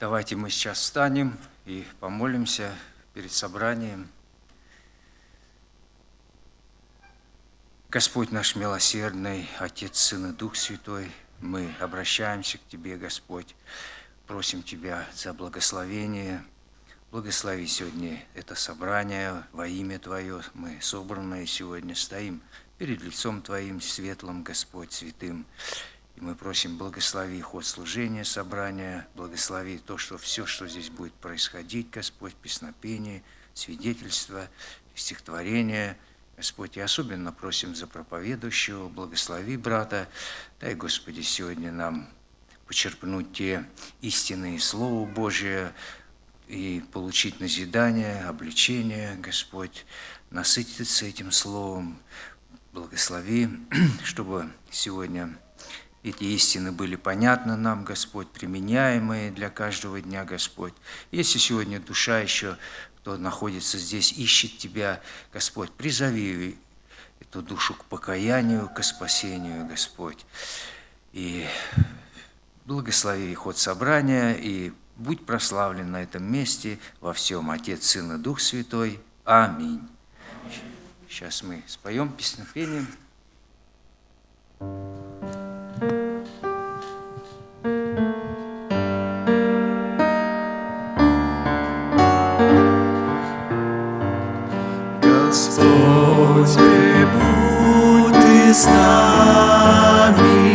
Давайте мы сейчас встанем и помолимся перед собранием. Господь наш милосердный, Отец, Сын и Дух Святой, мы обращаемся к Тебе, Господь, просим Тебя за благословение. Благослови сегодня это собрание во имя Твое. Мы собранные сегодня стоим перед лицом Твоим светлым, Господь, святым. И мы просим, благослови ход служения, собрания, благослови то, что все, что здесь будет происходить, Господь, песнопение, свидетельство, стихотворение – Господь, и особенно просим за проповедующего, благослови брата, дай, Господи, сегодня нам почерпнуть те истинные Слова Божие и получить назидание, обличение, Господь, насытиться этим Словом, благослови, чтобы сегодня эти истины были понятны нам, Господь, применяемые для каждого дня, Господь. Если сегодня душа еще кто находится здесь, ищет Тебя, Господь, призови эту душу к покаянию, к спасению, Господь. И благослови ход собрания, и будь прославлен на этом месте во всем Отец, Сын и Дух Святой. Аминь. Сейчас мы споем песнопением. Господи, будь Ты с нами,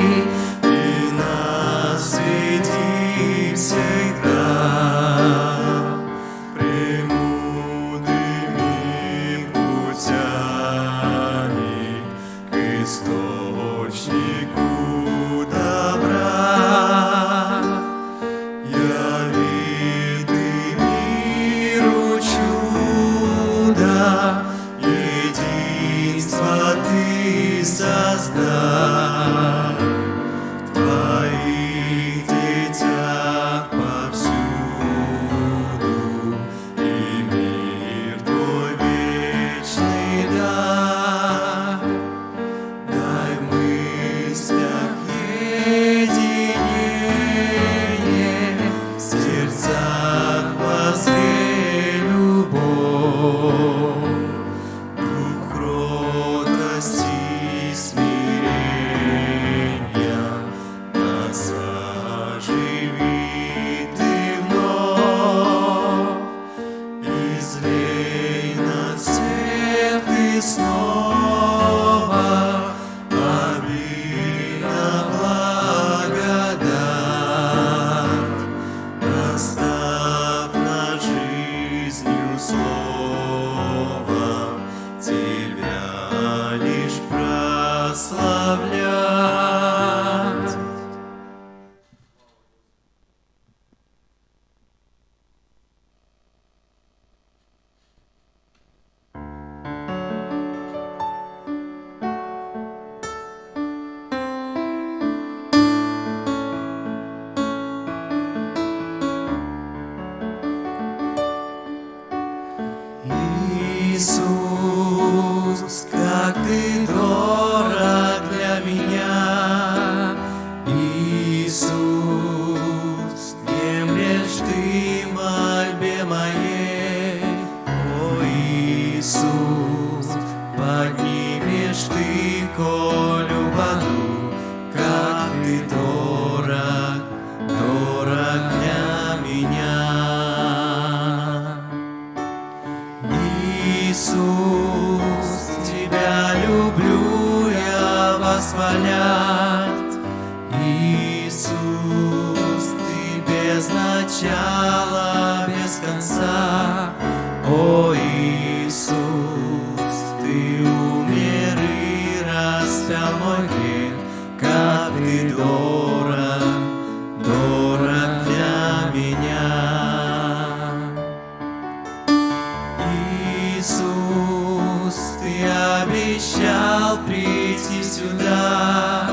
Иисус, Ты обещал прийти сюда.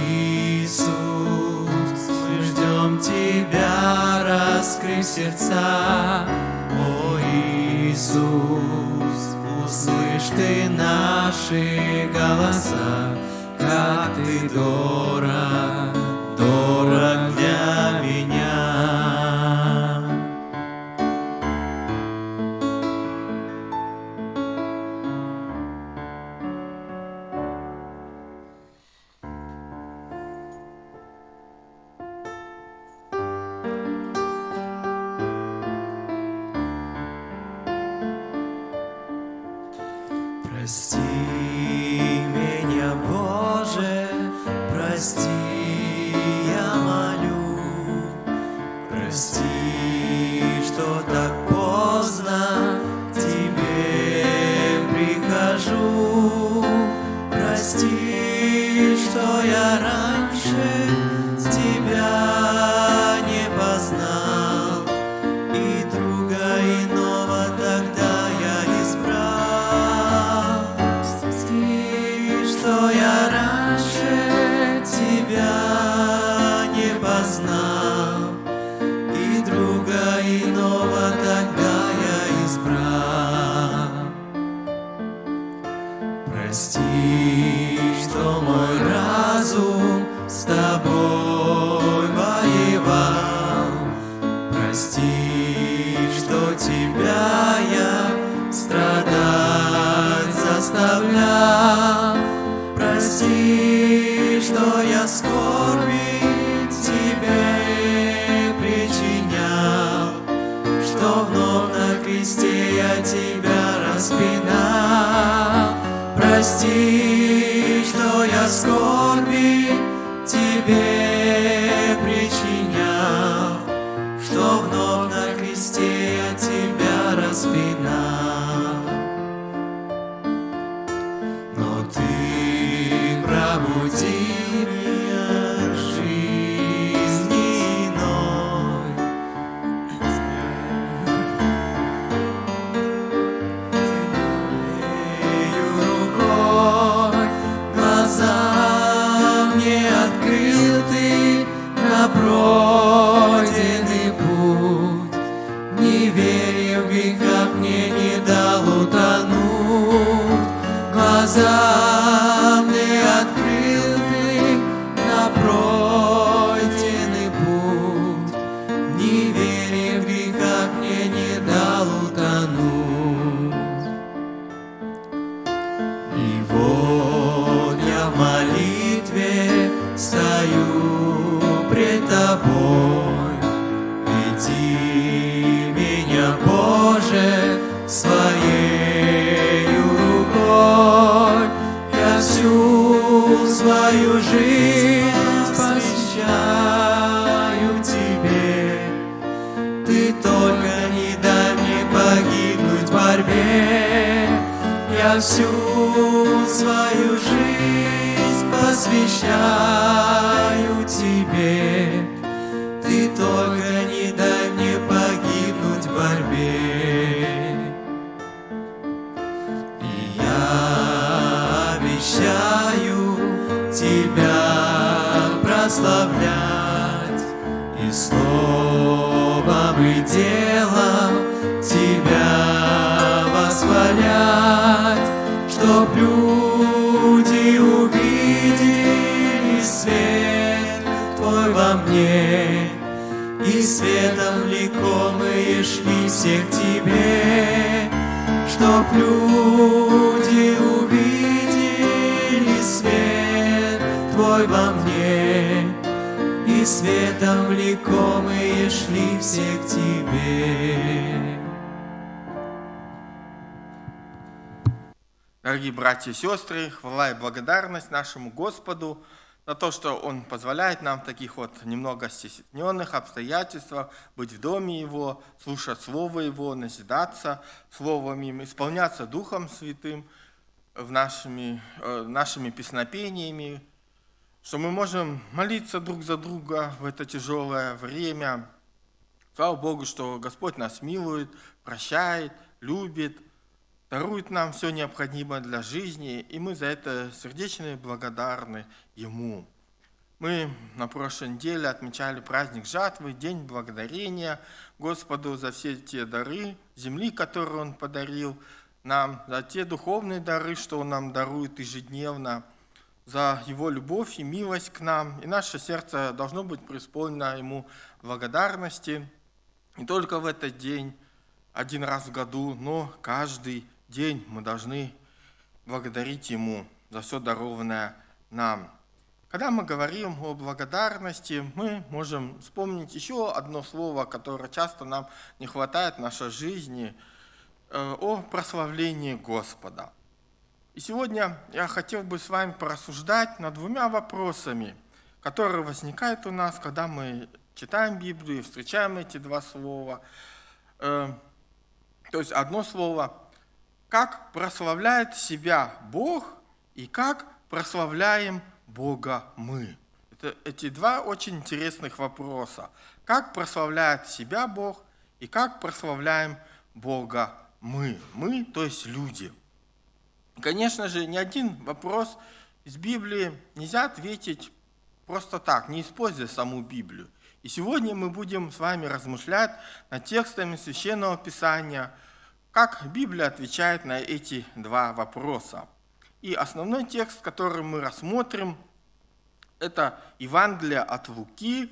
Иисус, мы ждем Тебя, раскрыв сердца. О Иисус, услышь Ты наши голоса, как ты дорог, deep братья и сестры, хвала и благодарность нашему Господу за то, что Он позволяет нам в таких вот немного стесненных обстоятельствах быть в доме Его, слушать Слово Его, назидаться Словом Им, исполняться Духом Святым в нашими, э, нашими песнопениями, что мы можем молиться друг за друга в это тяжелое время. Слава Богу, что Господь нас милует, прощает, любит, дарует нам все необходимое для жизни, и мы за это сердечно благодарны Ему. Мы на прошлой неделе отмечали праздник жатвы, День благодарения Господу за все те дары земли, которые Он подарил нам, за те духовные дары, что Он нам дарует ежедневно, за Его любовь и милость к нам. И наше сердце должно быть преисполнено Ему благодарности не только в этот день, один раз в году, но каждый день мы должны благодарить Ему за все дарованное нам. Когда мы говорим о благодарности, мы можем вспомнить еще одно слово, которое часто нам не хватает в нашей жизни, э, о прославлении Господа. И сегодня я хотел бы с вами порассуждать над двумя вопросами, которые возникают у нас, когда мы читаем Библию, встречаем эти два слова. Э, то есть одно слово, как прославляет себя Бог и как прославляем Бога мы. Это, эти два очень интересных вопроса. Как прославляет себя Бог и как прославляем Бога мы. Мы, то есть люди. Конечно же, ни один вопрос из Библии нельзя ответить просто так, не используя саму Библию. И сегодня мы будем с вами размышлять над текстами Священного Писания, как Библия отвечает на эти два вопроса. И основной текст, который мы рассмотрим, это Евангелие от Луки,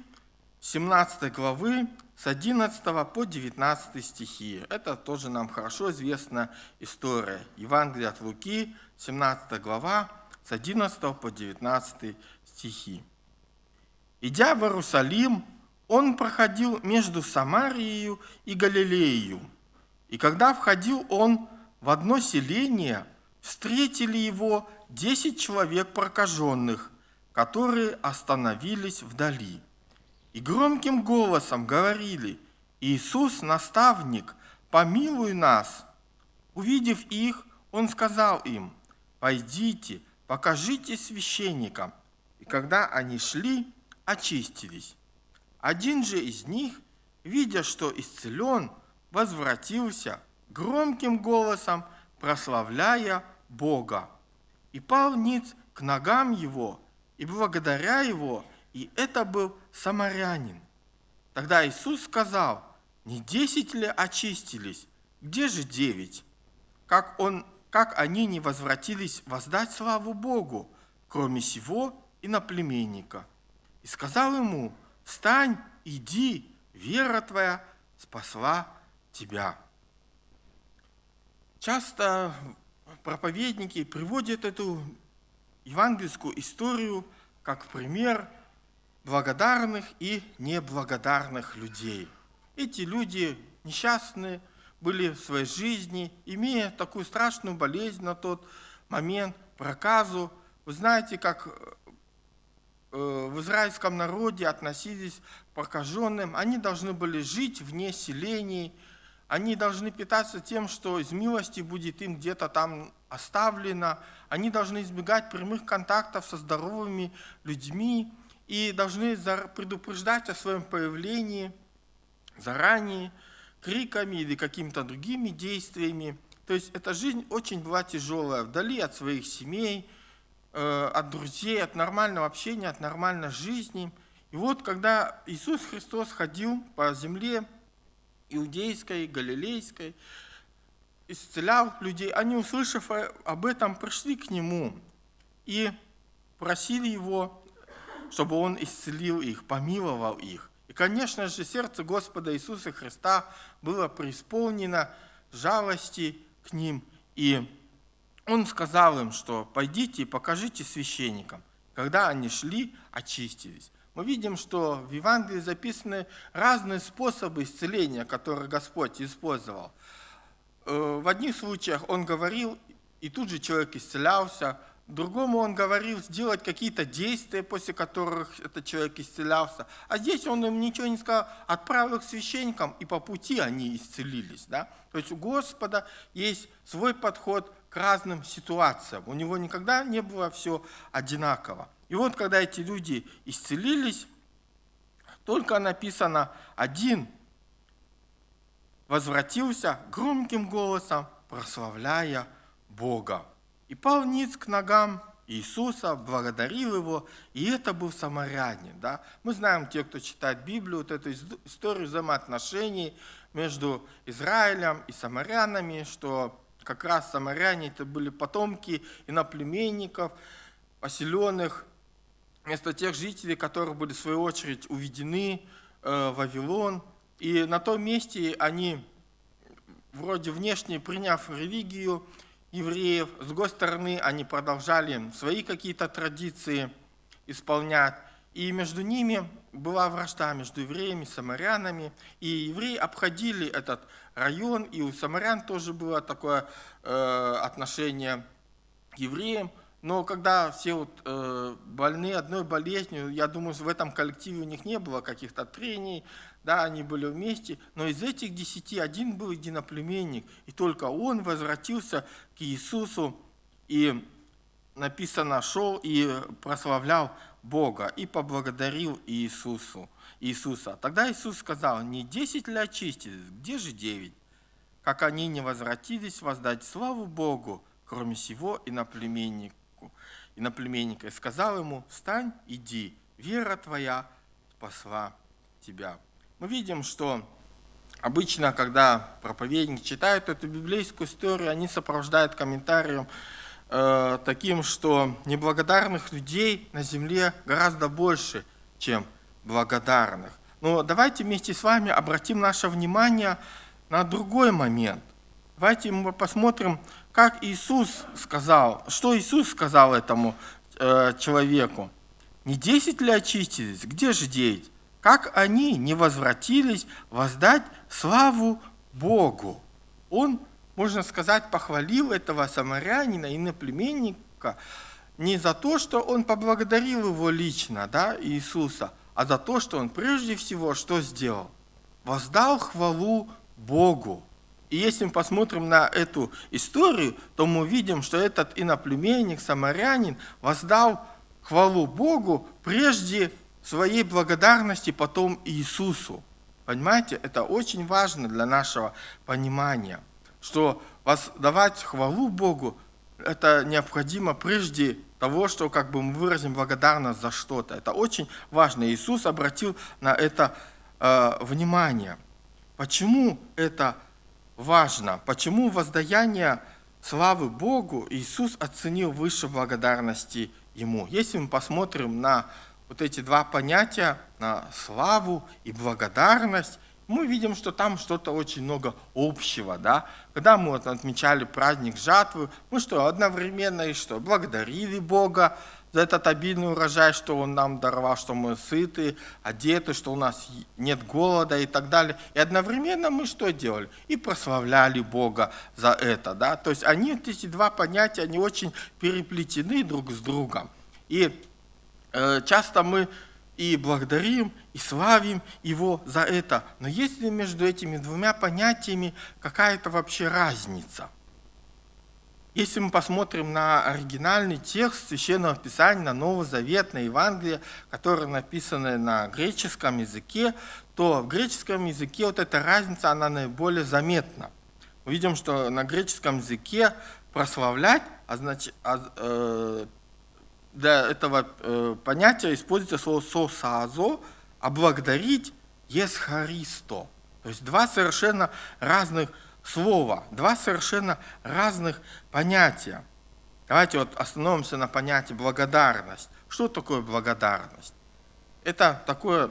17 главы, с 11 по 19 стихи. Это тоже нам хорошо известная история. Евангелие от Луки, 17 глава, с 11 по 19 стихи. Идя в Иерусалим, он проходил между Самарией и Галилеей. И когда входил он в одно селение, встретили его десять человек прокаженных, которые остановились вдали. И громким голосом говорили, «Иисус, наставник, помилуй нас!» Увидев их, он сказал им, «Пойдите, покажите священникам». И когда они шли, очистились. Один же из них, видя, что исцелен, возвратился громким голосом, прославляя Бога, и пал ниц к ногам его, и благодаря его, и это был самарянин. Тогда Иисус сказал, не десять ли очистились, где же девять? Как, он, как они не возвратились воздать славу Богу, кроме сего и на племенника? И сказал ему, встань, иди, вера твоя спасла тебя. Часто проповедники приводят эту евангельскую историю как пример благодарных и неблагодарных людей. Эти люди несчастные были в своей жизни, имея такую страшную болезнь на тот момент, проказу. Вы знаете, как Э, в израильском народе относились к прокаженным, они должны были жить вне селений, они должны питаться тем, что из милости будет им где-то там оставлено, они должны избегать прямых контактов со здоровыми людьми и должны предупреждать о своем появлении заранее, криками или какими-то другими действиями. То есть эта жизнь очень была тяжелая, вдали от своих семей, Э, от друзей, от нормального общения, от нормальной жизни. И вот когда Иисус Христос ходил по земле иудейской, галилейской, исцелял людей, они, услышав об этом, пришли к Нему и просили Его, чтобы Он исцелил их, помиловал их. И, конечно же, сердце Господа Иисуса Христа было преисполнено жалости к ним и он сказал им, что пойдите и покажите священникам. Когда они шли, очистились. Мы видим, что в Евангелии записаны разные способы исцеления, которые Господь использовал. Э, в одних случаях Он говорил, и тут же человек исцелялся, Другому он говорил сделать какие-то действия, после которых этот человек исцелялся. А здесь он им ничего не сказал, отправил к священникам, и по пути они исцелились. Да? То есть у Господа есть свой подход к разным ситуациям. У него никогда не было все одинаково. И вот когда эти люди исцелились, только написано один возвратился громким голосом, прославляя Бога. И пал ниц к ногам Иисуса, благодарил его, и это был самарянин. Да? Мы знаем, те, кто читает Библию, вот эту историю взаимоотношений между Израилем и самарянами, что как раз самаряне это были потомки иноплеменников, поселенных, вместо тех жителей, которые были в свою очередь уведены э, в Вавилон. И на том месте они, вроде внешне приняв религию евреев, с другой стороны, они продолжали свои какие-то традиции исполнять. И между ними была вражда между евреями и самарянами. И евреи обходили этот район, и у самарян тоже было такое э, отношение к евреям, но когда все вот, э, больны одной болезнью, я думаю, в этом коллективе у них не было каких-то трений, да, они были вместе, но из этих десяти один был единоплеменник, и только он возвратился к Иисусу и написано, шел и прославлял Бога и поблагодарил Иисусу, Иисуса. Тогда Иисус сказал, не десять ли очистились, где же девять? Как они не возвратились воздать славу Богу, кроме сего и на племеннику, и на племенника, и сказал ему, встань, иди, вера твоя спасла тебя. Мы видим, что обычно, когда проповедники читают эту библейскую историю, они сопровождают комментарием, э, таким, что неблагодарных людей на земле гораздо больше, чем благодарных. Но давайте вместе с вами обратим наше внимание на другой момент. Давайте мы посмотрим, как Иисус сказал, что Иисус сказал этому э, человеку. Не десять ли очистились? Где же девять? Как они не возвратились воздать славу Богу? Он можно сказать, похвалил этого самарянина, иноплеменника, не за то, что он поблагодарил его лично, да, Иисуса, а за то, что он прежде всего что сделал? Воздал хвалу Богу. И если мы посмотрим на эту историю, то мы увидим, что этот иноплеменник, самарянин, воздал хвалу Богу прежде своей благодарности потом Иисусу. Понимаете, это очень важно для нашего понимания – что воздавать хвалу Богу, это необходимо прежде того, что как бы мы выразим благодарность за что-то. Это очень важно. Иисус обратил на это э, внимание. Почему это важно? Почему воздаяние славы Богу Иисус оценил выше благодарности Ему? Если мы посмотрим на вот эти два понятия, на славу и благодарность, мы видим, что там что-то очень много общего. Да? Когда мы вот отмечали праздник жатвы, мы что, одновременно и что? Благодарили Бога за этот обильный урожай, что Он нам даровал, что мы сыты, одеты, что у нас нет голода и так далее. И одновременно мы что делали? И прославляли Бога за это. Да? То есть они, эти два понятия, они очень переплетены друг с другом. И э, часто мы и благодарим, и славим Его за это. Но есть ли между этими двумя понятиями какая-то вообще разница? Если мы посмотрим на оригинальный текст Священного Писания, на Новый Завет, на Евангелие, которые написаны на греческом языке, то в греческом языке вот эта разница, она наиболее заметна. Мы видим, что на греческом языке прославлять, э, для этого э, понятия используется слово «сосазо», а благодарить «есхаристо». То есть два совершенно разных слова, два совершенно разных понятия. Давайте вот остановимся на понятии благодарность. Что такое благодарность? Это такое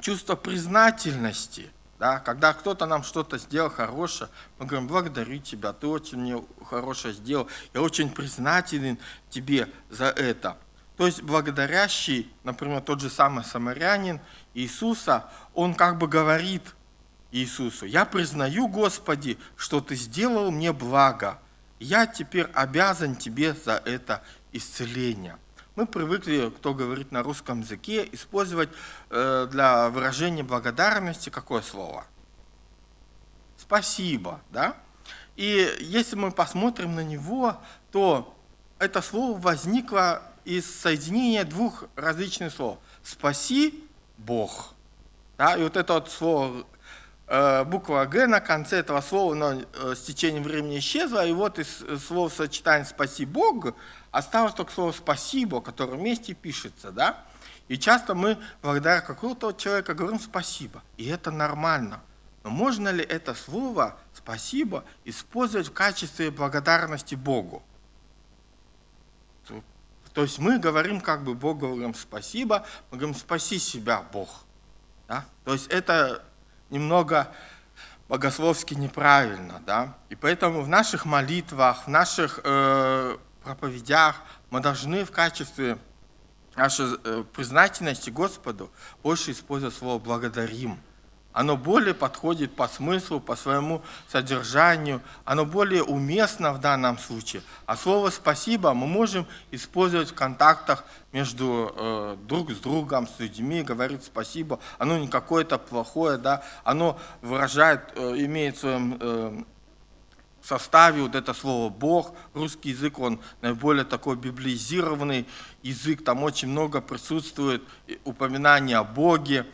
чувство признательности – да? Когда кто-то нам что-то сделал хорошее, мы говорим, благодарю тебя, ты очень мне хорошее сделал, я очень признателен тебе за это. То есть благодарящий, например, тот же самый самарянин Иисуса, он как бы говорит Иисусу, я признаю, Господи, что ты сделал мне благо, я теперь обязан тебе за это исцеление. Мы привыкли, кто говорит на русском языке, использовать э, для выражения благодарности какое слово? Спасибо, да? И если мы посмотрим на него, то это слово возникло из соединения двух различных слов. «Спаси Бог». Да? И вот это вот слово, э, буква «Г» на конце этого слова, но э, с течением времени исчезла, и вот из слов сочетания «спаси Бог» Осталось только слово «спасибо», которое вместе пишется, да? И часто мы благодаря какого-то человека говорим «спасибо», и это нормально. Но можно ли это слово «спасибо» использовать в качестве благодарности Богу? То есть мы говорим как бы Богу говорим спасибо, мы говорим спаси себя, Бог. Да? То есть это немного богословски неправильно. Да? И поэтому в наших молитвах, в наших э, проповедях мы должны в качестве нашей э, признательности Господу больше использовать слово «благодарим». оно более подходит по смыслу, по своему содержанию, оно более уместно в данном случае. А слово «спасибо» мы можем использовать в контактах между э, друг с другом, с людьми, говорить спасибо. Оно не какое-то плохое, да, оно выражает, э, имеет в своем э, составе вот это слово «Бог». Русский язык, он наиболее такой библизированный язык, там очень много присутствует упоминаний о Боге,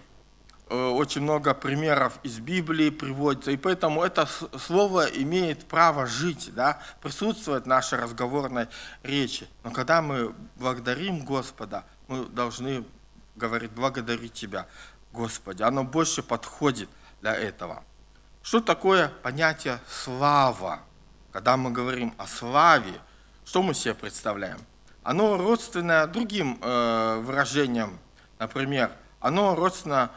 Э, очень много примеров из Библии приводится, и поэтому это слово имеет право жить, да, присутствовать в нашей разговорной речи. Но когда мы благодарим Господа, мы должны говорить «благодарю Тебя, Господи». Оно больше подходит для этого. Что такое понятие «слава»? Когда мы говорим о славе, что мы себе представляем? Оно родственное другим э, выражениям, например, оно родственно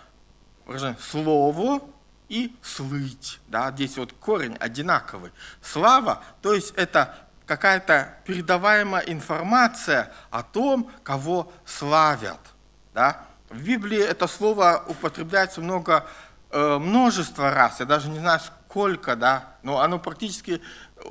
выражение слово и слыть. Да, здесь вот корень одинаковый. Слава, то есть это какая-то передаваемая информация о том, кого славят. Да? В Библии это слово употребляется много, множество раз, я даже не знаю сколько, да, но оно практически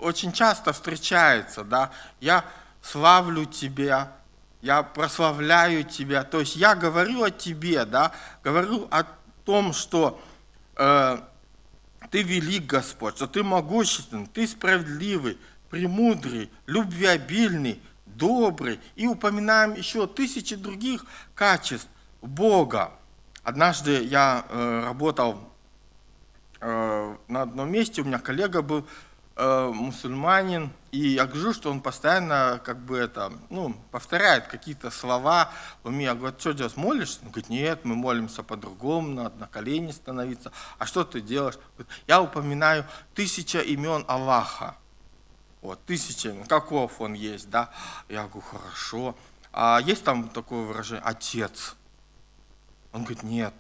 очень часто встречается. Да? Я славлю тебя, я прославляю тебя, то есть я говорю о тебе, да, говорю о том, что э, ты велик, Господь, что ты могущественный, ты справедливый, премудрый, любвеобильный, добрый. И упоминаем еще тысячи других качеств Бога. Однажды я э, работал э, на одном месте, у меня коллега был э, мусульманин, и я говорю, что он постоянно как бы это, ну, повторяет какие-то слова в уме. Я говорю, что делать, молишься? Он говорит, нет, мы молимся по-другому, надо на колени становиться. А что ты делаешь? Говорит, я упоминаю тысяча имен Аллаха. Вот, тысяча, ну, каков он есть, да? Я говорю, хорошо. А есть там такое выражение, отец? Он говорит, нет.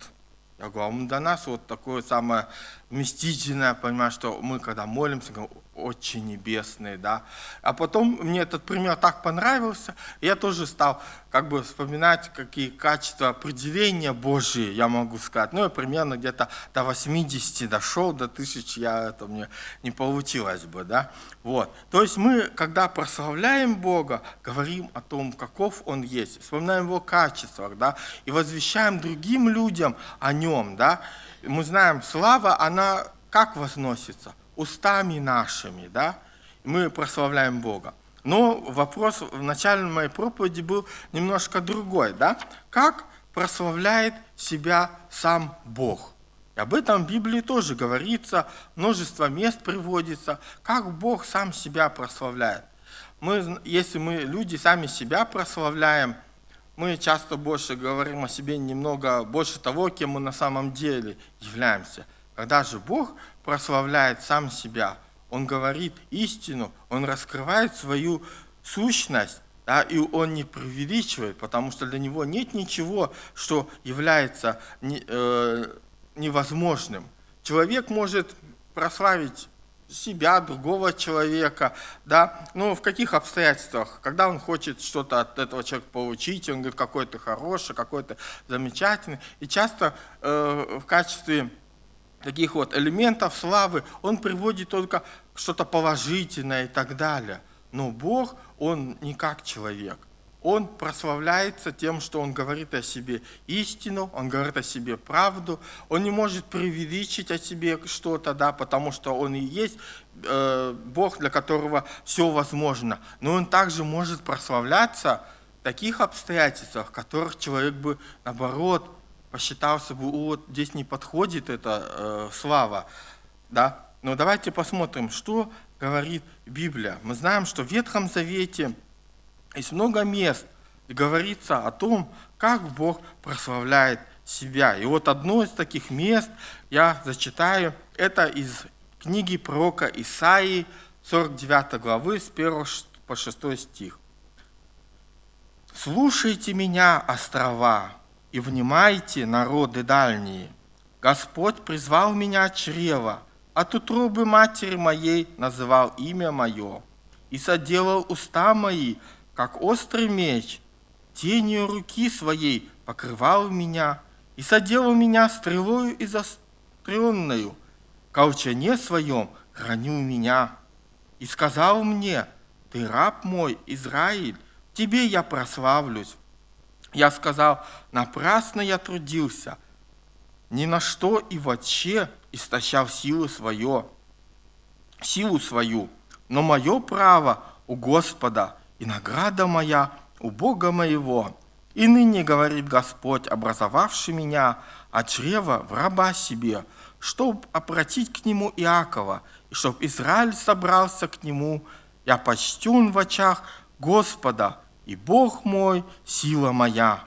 Я говорю, а для нас вот такое самое вместительное, понимаешь, что мы когда молимся, говорим, очень небесные, да. А потом мне этот пример так понравился, я тоже стал как бы вспоминать, какие качества определения Божьи я могу сказать. Ну, я примерно где-то до 80 дошел, до 1000 я, это мне не получилось бы, да. Вот. То есть мы, когда прославляем Бога, говорим о том, каков Он есть, вспоминаем Его качествах, да, и возвещаем другим людям о Нем, да. Мы знаем, слава, она как возносится? Устами нашими, да, мы прославляем Бога. Но вопрос в начале моей проповеди был немножко другой, да? Как прославляет себя сам Бог? И об этом в Библии тоже говорится, множество мест приводится, как Бог сам себя прославляет. Мы, если мы, люди, сами себя прославляем, мы часто больше говорим о себе немного больше того, кем мы на самом деле являемся. Когда же Бог прославляет сам себя, он говорит истину, он раскрывает свою сущность, да, и он не преувеличивает, потому что для него нет ничего, что является не, э, невозможным. Человек может прославить себя, другого человека, да, ну, в каких обстоятельствах, когда он хочет что-то от этого человека получить, он говорит, какой то хороший, какой то замечательный, и часто э, в качестве таких вот элементов славы, он приводит только что-то положительное и так далее. Но Бог, Он не как человек. Он прославляется тем, что Он говорит о себе истину, Он говорит о себе правду, Он не может преувеличить о себе что-то, да, потому что Он и есть э, Бог, для которого все возможно. Но Он также может прославляться в таких обстоятельствах, в которых человек бы, наоборот, посчитался бы, вот здесь не подходит эта э, слава, да. Но давайте посмотрим, что говорит Библия. Мы знаем, что в Ветхом Завете есть много мест, где говорится о том, как Бог прославляет себя. И вот одно из таких мест я зачитаю, это из книги пророка Исаии, 49 главы, с 1 по 6 стих. «Слушайте меня, острова, и внимайте, народы дальние. Господь призвал меня от чрева, от утробы матери моей называл имя мое, и соделал уста мои, как острый меч, тенью руки своей покрывал меня, и соделал меня стрелою из обостренную, колчане своем хранил меня. И сказал мне, ты раб мой, Израиль, тебе я прославлюсь. Я сказал, напрасно я трудился, ни на что и вообще истощал силу свое, силу свою, но мое право у Господа, и награда моя у Бога моего. И ныне, говорит Господь, образовавший меня от чрева в раба себе, чтоб обратить к нему Иакова, и чтоб Израиль собрался к нему, я почтен в очах Господа, и Бог мой, сила моя.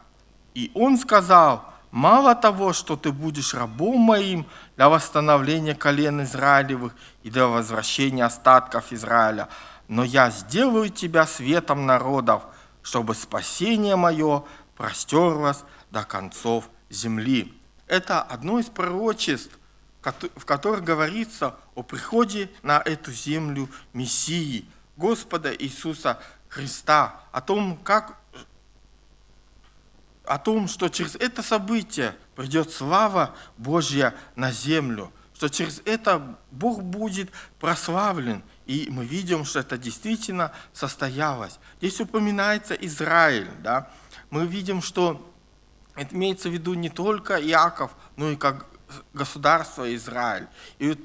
И он сказал, мало того, что ты будешь рабом моим для восстановления колен Израилевых и для возвращения остатков Израиля, но я сделаю тебя светом народов, чтобы спасение мое простерлось до концов земли. Это одно из пророчеств, в которых говорится о приходе на эту землю Мессии, Господа Иисуса Христа, о том, как о том, что через это событие придет слава Божья на землю, что через это Бог будет прославлен. И мы видим, что это действительно состоялось. Здесь упоминается Израиль. Да? Мы видим, что это имеется в виду не только Иаков, но и как государство Израиль. И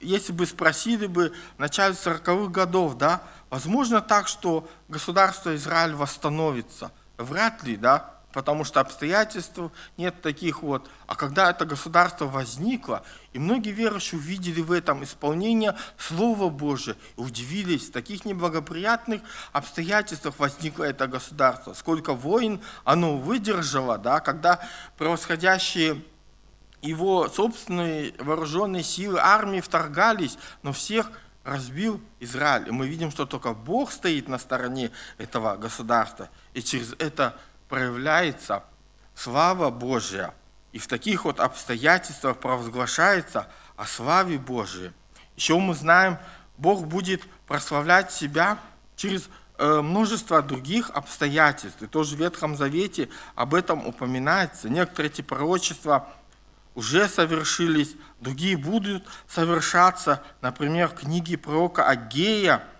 если бы спросили бы в начале 40-х годов, да, возможно так, что государство Израиль восстановится? Вряд ли, да, потому что обстоятельств нет таких вот. А когда это государство возникло, и многие верующие увидели в этом исполнение Слова Божия и удивились, в таких неблагоприятных обстоятельствах возникло это государство. Сколько войн оно выдержало, да, когда превосходящие его собственные вооруженные силы армии вторгались, но всех разбил Израиль. И мы видим, что только Бог стоит на стороне этого государства. И через это проявляется слава Божья. И в таких вот обстоятельствах провозглашается о славе Божьей. Еще мы знаем, Бог будет прославлять себя через э, множество других обстоятельств. И тоже в Ветхом Завете об этом упоминается. Некоторые эти пророчества уже совершились, другие будут совершаться. Например, книги пророка Агея –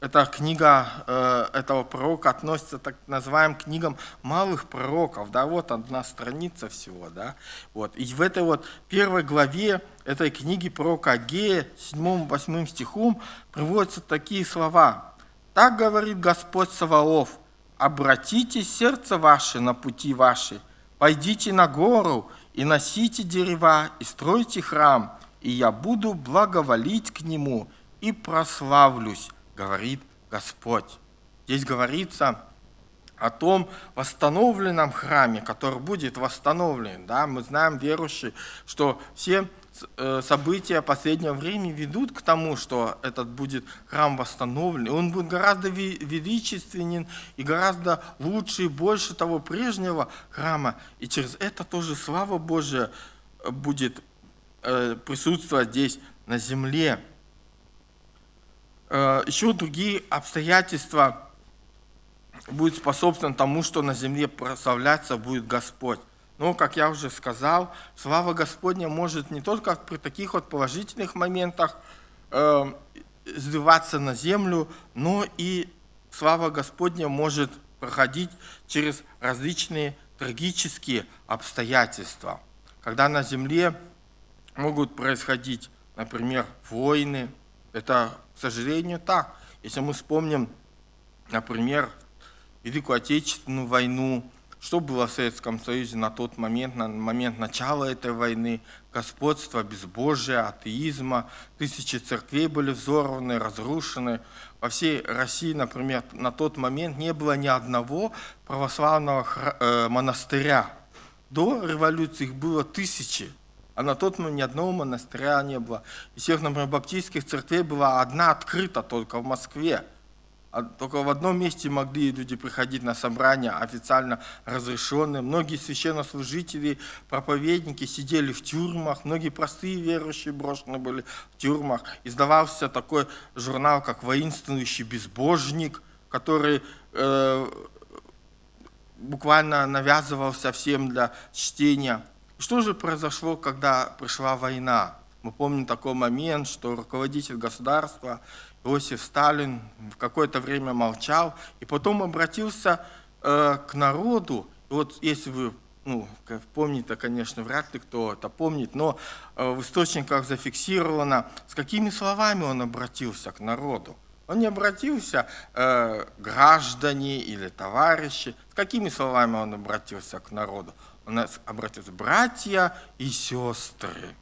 эта книга э, этого пророка относится так называемым книгам малых пророков, да, вот одна страница всего, да, вот, и в этой вот первой главе этой книги пророка Агея, 7-8 стихом, приводятся такие слова. «Так говорит Господь Саваоф, обратите сердце ваше на пути ваши, пойдите на гору и носите дерева, и стройте храм, и я буду благоволить к нему и прославлюсь, говорит Господь. Здесь говорится о том восстановленном храме, который будет восстановлен. Да? Мы знаем, верующие, что все события последнего времени ведут к тому, что этот будет храм восстановлен, и он будет гораздо величественен и гораздо лучше и больше того прежнего храма, и через это тоже слава Божия будет э, присутствовать здесь на земле. Э, еще другие обстоятельства будут способствовать тому, что на земле прославляться будет Господь. Но, как я уже сказал, слава Господня может не только при таких вот положительных моментах э, сдуваться на землю, но и слава Господня может проходить через различные трагические обстоятельства. Когда на земле могут происходить, например, войны, это к сожалению, так. Если мы вспомним, например, Великую Отечественную войну, что было в Советском Союзе на тот момент, на момент начала этой войны, господство безбожия, атеизма, тысячи церквей были взорваны, разрушены. Во всей России, например, на тот момент не было ни одного православного э, монастыря. До революции их было тысячи. А на тот момент ни одного монастыря не было. Из всех, например, баптистских церквей была одна открыта только в Москве. А только в одном месте могли люди приходить на собрания официально разрешенные. Многие священнослужители, проповедники сидели в тюрьмах, многие простые верующие брошены были в тюрьмах. Издавался такой журнал, как «Воинствующий безбожник», который э, буквально навязывался всем для чтения. Что же произошло, когда пришла война? Мы помним такой момент, что руководитель государства Иосиф Сталин в какое-то время молчал, и потом обратился э, к народу. Вот если вы ну, помните, конечно, вряд ли кто это помнит, но э, в источниках зафиксировано, с какими словами он обратился к народу. Он не обратился э, граждане или товарищи, с какими словами он обратился к народу. Он обратился братья и сестры.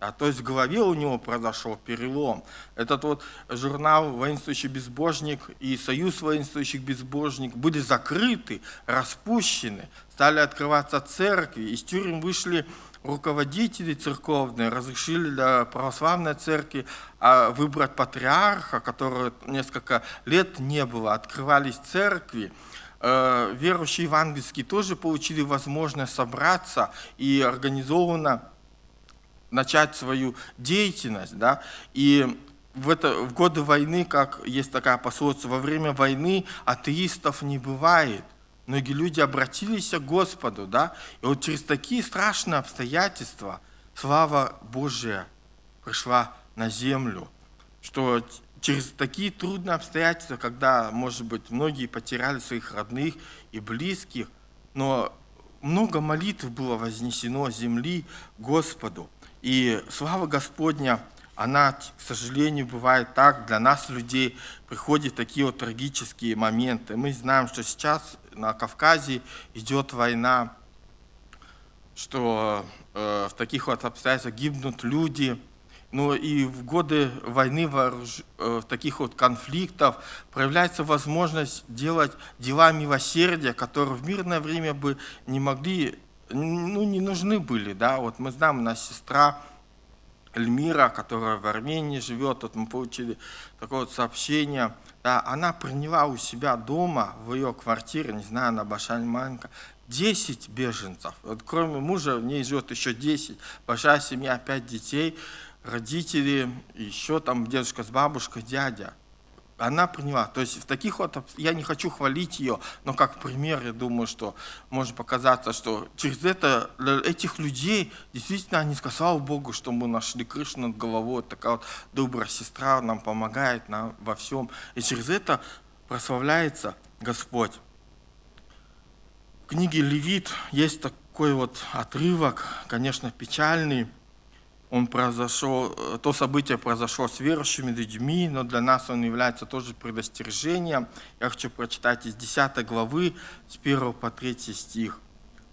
А то есть в голове у него произошел перелом. Этот вот журнал «Воинствующий безбожник» и «Союз воинствующих безбожник» были закрыты, распущены, стали открываться церкви, из тюрем вышли руководители церковные, разрешили для православной церкви а, выбрать патриарха, которого несколько лет не было, открывались церкви, э, верующие евангельские тоже получили возможность собраться и организованно начать свою деятельность, да, и в, это, в годы войны, как есть такая пословица, во время войны атеистов не бывает. Многие люди обратились к Господу, да, и вот через такие страшные обстоятельства слава Божия пришла на землю, что через такие трудные обстоятельства, когда, может быть, многие потеряли своих родных и близких, но много молитв было вознесено земли Господу. И слава Господня, она, к сожалению, бывает так, для нас, людей, приходят такие вот трагические моменты. Мы знаем, что сейчас на Кавказе идет война, что э, в таких вот обстоятельствах гибнут люди. Но и в годы войны, вооруж... э, в таких вот конфликтов проявляется возможность делать дела милосердия, которые в мирное время бы не могли ну, не нужны были, да, вот мы знаем, нас сестра Эльмира, которая в Армении живет, вот мы получили такое вот сообщение, да, она приняла у себя дома, в ее квартире, не знаю, на Башальманка, 10 беженцев. Вот кроме мужа в ней живет еще 10. Большая семья, 5 детей, родители, еще там дедушка с бабушкой, дядя она приняла. То есть в таких вот, я не хочу хвалить ее, но как пример, я думаю, что может показаться, что через это, этих людей, действительно, они сказали, слава Богу, что мы нашли крышу над головой, такая вот добрая сестра нам помогает нам во всем. И через это прославляется Господь. В книге Левит есть такой вот отрывок, конечно, печальный, он произошел, э, то событие произошло с верующими людьми, но для нас он является тоже предостережением. Я хочу прочитать из 10 главы, с 1 по 3 стих.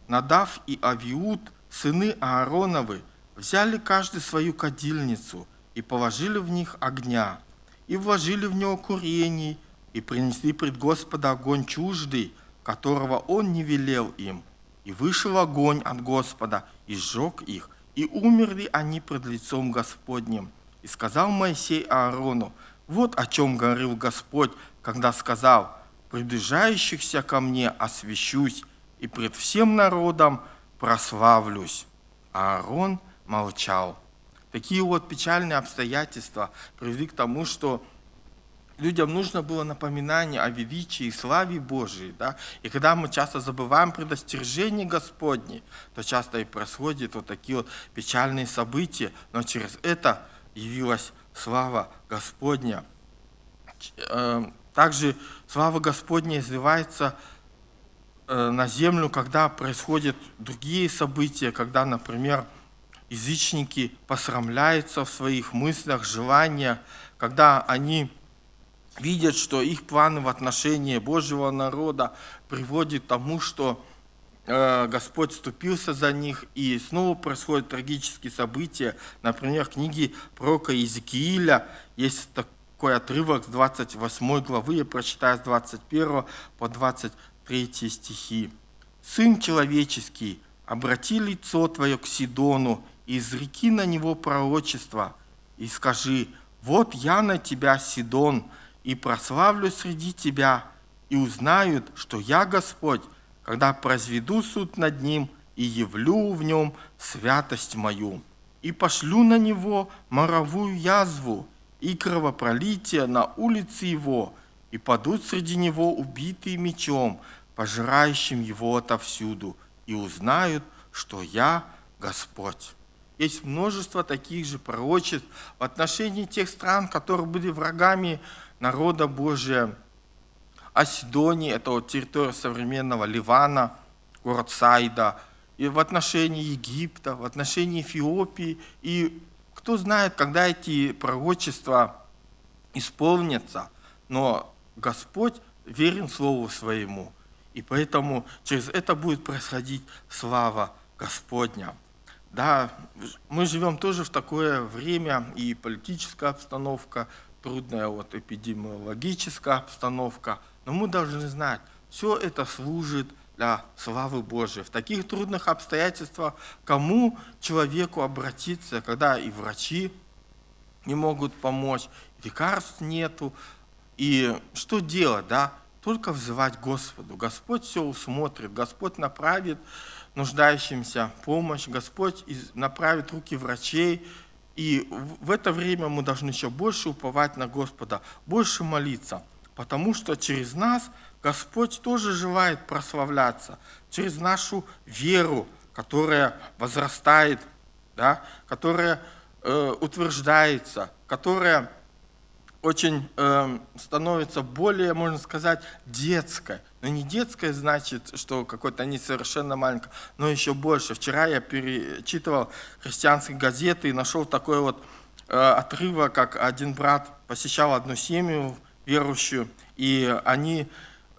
«Надав и Авиуд, сыны Аароновы, взяли каждый свою кадильницу и положили в них огня, и вложили в него курений, и принесли пред Господа огонь чуждый, которого он не велел им. И вышел огонь от Господа, и сжег их, и умерли они пред лицом Господним. И сказал Моисей Аарону, вот о чем говорил Господь, когда сказал, приближающихся ко мне освящусь, и пред всем народом прославлюсь. А Аарон молчал. Такие вот печальные обстоятельства привели к тому, что людям нужно было напоминание о величии и славе Божией. Да? И когда мы часто забываем предостережение Господне, то часто и происходят вот такие вот печальные события, но через это явилась слава Господня. Э, также слава Господня изливается э, на землю, когда происходят другие события, когда, например, язычники посрамляются в своих мыслях, желаниях, когда они видят, что их планы в отношении Божьего народа приводят к тому, что э, Господь ступился за них, и снова происходят трагические события. Например, в книге пророка Иезекииля есть такой отрывок с 28 главы, я прочитаю с 21 по 23 стихи. «Сын человеческий, обрати лицо твое к Сидону, и изреки на него пророчество, и скажи, вот я на тебя, Сидон, и прославлю среди тебя, и узнают, что я Господь, когда произведу суд над ним и явлю в нем святость мою, и пошлю на него моровую язву и кровопролитие на улице его, и падут среди него убитые мечом, пожирающим его отовсюду, и узнают, что я Господь. Есть множество таких же пророчеств в отношении тех стран, которые были врагами народа Божия. О Сидонии, это вот территория современного Ливана, город Сайда, и в отношении Египта, в отношении Эфиопии. И кто знает, когда эти пророчества исполнятся, но Господь верен Слову Своему. И поэтому через это будет происходить слава Господня. Да, мы живем тоже в такое время, и политическая обстановка, трудная вот эпидемиологическая обстановка, но мы должны знать, все это служит для славы Божией. В таких трудных обстоятельствах кому человеку обратиться, когда и врачи не могут помочь, лекарств нету, и что делать, да? Только взывать Господу. Господь все усмотрит, Господь направит нуждающимся помощь, Господь направит руки врачей, и в это время мы должны еще больше уповать на Господа, больше молиться, потому что через нас Господь тоже желает прославляться, через нашу веру, которая возрастает, да, которая э, утверждается, которая очень э, становится более, можно сказать, детской. Но не детская значит, что какой-то несовершенно маленькая, но еще больше. Вчера я перечитывал христианские газеты и нашел такой вот э, отрывок, как один брат посещал одну семью верующую, и они,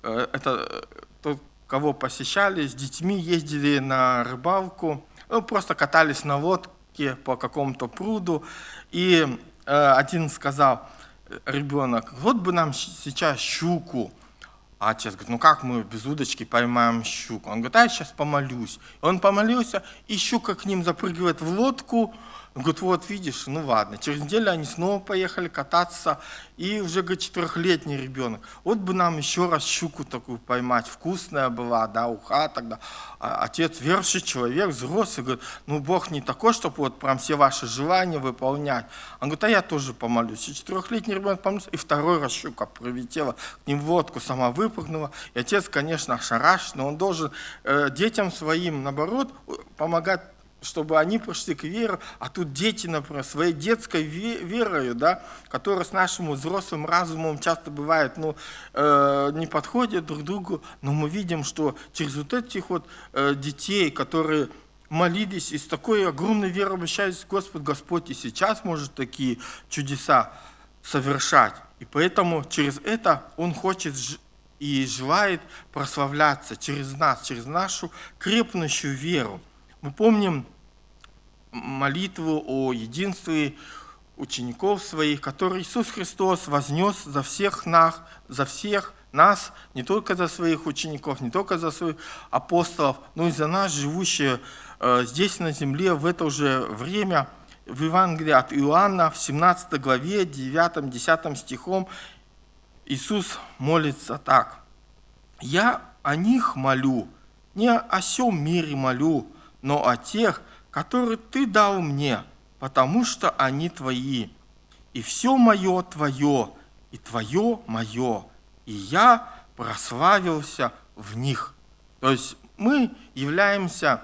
э, это тот, кого посещали, с детьми ездили на рыбалку, ну, просто катались на лодке по какому-то пруду, и э, один сказал, ребенок, вот бы нам сейчас щуку. А отец говорит, ну как мы без удочки поймаем щуку? Он говорит, а я сейчас помолюсь. Он помолился, и щука к ним запрыгивает в лодку, он говорит, вот видишь, ну ладно. Через неделю они снова поехали кататься, и уже, говорит, четырехлетний ребенок. Вот бы нам еще раз щуку такую поймать, вкусная была, да, уха тогда. А отец верующий человек, взрослый, говорит, ну Бог не такой, чтобы вот прям все ваши желания выполнять. Он говорит, а я тоже помолюсь. И четырехлетний ребенок помолился, и второй раз щука прилетела к ним в лодку, сама выпрыгнула. И отец, конечно, ошарашен, но он должен э, детям своим, наоборот, помогать чтобы они пришли к вере, а тут дети, например, своей детской верою, да, которая с нашим взрослым разумом часто бывает, ну, э, не подходит друг другу, но мы видим, что через вот этих вот э, детей, которые молились и с такой огромной верой обращались к Господу, Господь и сейчас может такие чудеса совершать. И поэтому через это Он хочет и желает прославляться через нас, через нашу крепнущую веру. Мы помним молитву о единстве учеников своих, который Иисус Христос вознес за всех нас, за всех нас, не только за своих учеников, не только за своих апостолов, но и за нас, живущие э, здесь на земле в это же время. В Евангелии от Иоанна в 17 главе, 9-10 стихом Иисус молится так. «Я о них молю, не о всем мире молю, но о тех, которые ты дал мне, потому что они твои. И все мое твое, и твое мое, и я прославился в них. То есть мы являемся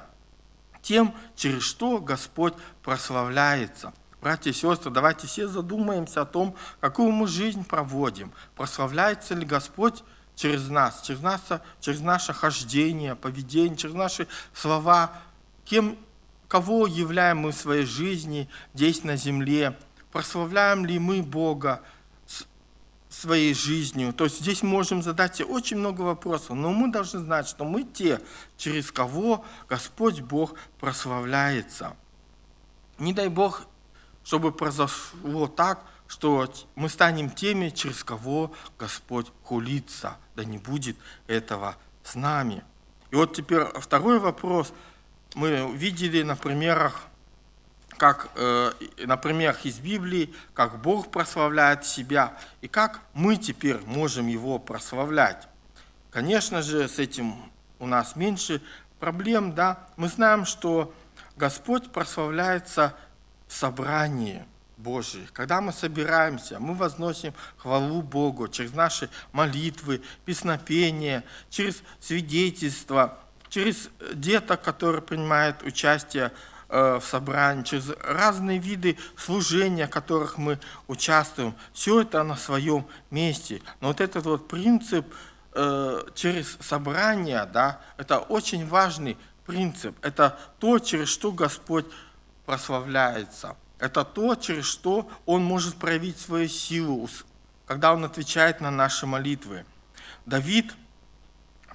тем, через что Господь прославляется. Братья и сестры, давайте все задумаемся о том, какую мы жизнь проводим. Прославляется ли Господь через нас, через, нас, через наше хождение, поведение, через наши слова, кем кого являем мы в своей жизни здесь на земле, прославляем ли мы Бога своей жизнью. То есть здесь можем задать себе очень много вопросов, но мы должны знать, что мы те, через кого Господь Бог прославляется. Не дай Бог, чтобы произошло так, что мы станем теми, через кого Господь хулится. Да не будет этого с нами. И вот теперь второй вопрос – мы видели на примерах, как э, на примерах из Библии, как Бог прославляет себя и как мы теперь можем Его прославлять. Конечно же, с этим у нас меньше проблем, да. Мы знаем, что Господь прославляется в собрании Божьих. Когда мы собираемся, мы возносим хвалу Богу через наши молитвы, песнопения, через свидетельства – через деток, которые принимают участие э, в собрании, через разные виды служения, в которых мы участвуем. Все это на своем месте. Но вот этот вот принцип э, через собрание, да, это очень важный принцип. Это то, через что Господь прославляется. Это то, через что Он может проявить свою силу, когда Он отвечает на наши молитвы. Давид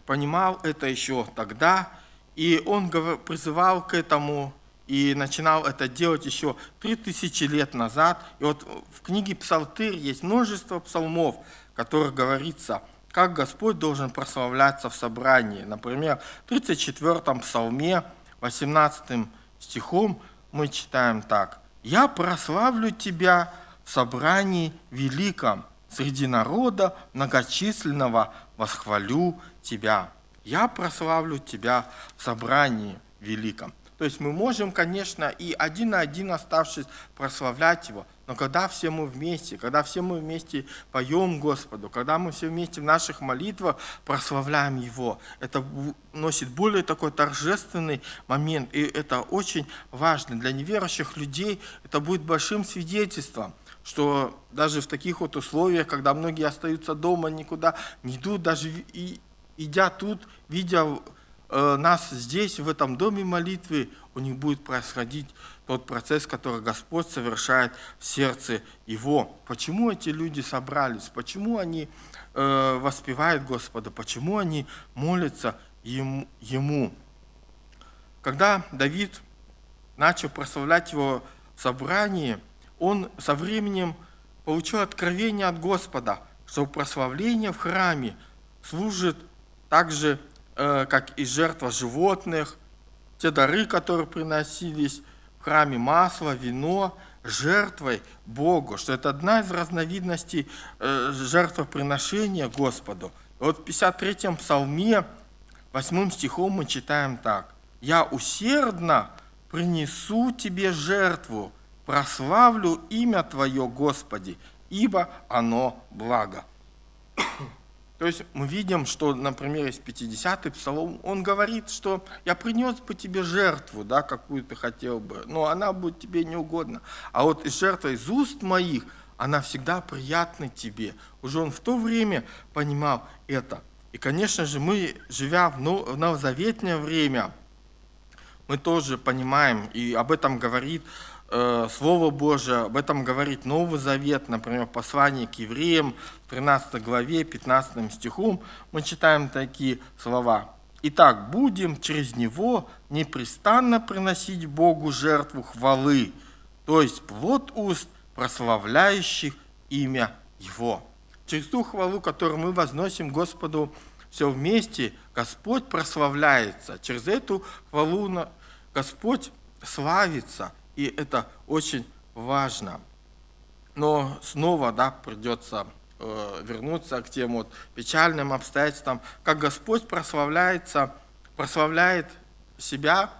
понимал это еще тогда, и он призывал к этому и начинал это делать еще три тысячи лет назад. И вот в книге Псалтырь есть множество псалмов, в которых говорится, как Господь должен прославляться в собрании. Например, в 34-м псалме, 18 стихом мы читаем так. «Я прославлю Тебя в собрании великом, среди народа многочисленного восхвалю Тебя. Я прославлю Тебя в собрании великом». То есть мы можем, конечно, и один на один оставшись прославлять Его, но когда все мы вместе, когда все мы вместе поем Господу, когда мы все вместе в наших молитвах прославляем Его, это носит более такой торжественный момент, и это очень важно. Для неверующих людей это будет большим свидетельством, что даже в таких вот условиях, когда многие остаются дома, никуда не идут, даже и, идя тут, видя Э, нас здесь, в этом доме молитвы, у них будет происходить тот процесс, который Господь совершает в сердце его. Почему эти люди собрались? Почему они э, воспевают Господа? Почему они молятся ему, ему? Когда Давид начал прославлять его в собрании, он со временем получил откровение от Господа, что прославление в храме служит также Э, как и жертва животных, те дары, которые приносились в храме, масло, вино, жертвой Богу, что это одна из разновидностей э, жертвоприношения Господу. И вот в 53-м псалме, 8 стихом мы читаем так. «Я усердно принесу тебе жертву, прославлю имя Твое, Господи, ибо оно благо». То есть мы видим, что, например, из 50-й псалом, он говорит, что я принес бы тебе жертву, да, какую ты хотел бы, но она будет тебе не угодна. А вот из жертвы из уст моих, она всегда приятна тебе. Уже он в то время понимал это. И, конечно же, мы, живя в новозаветное время, мы тоже понимаем, и об этом говорит Слово Божие, об этом говорит Новый Завет, например, послание к евреям, 13 главе, 15 стихом, мы читаем такие слова. «Итак, будем через Него непрестанно приносить Богу жертву хвалы, то есть плод уст, прославляющих имя Его». Через ту хвалу, которую мы возносим Господу все вместе, Господь прославляется. Через эту хвалу Господь славится – и это очень важно. Но снова да, придется э, вернуться к тем вот печальным обстоятельствам, как Господь прославляется, прославляет себя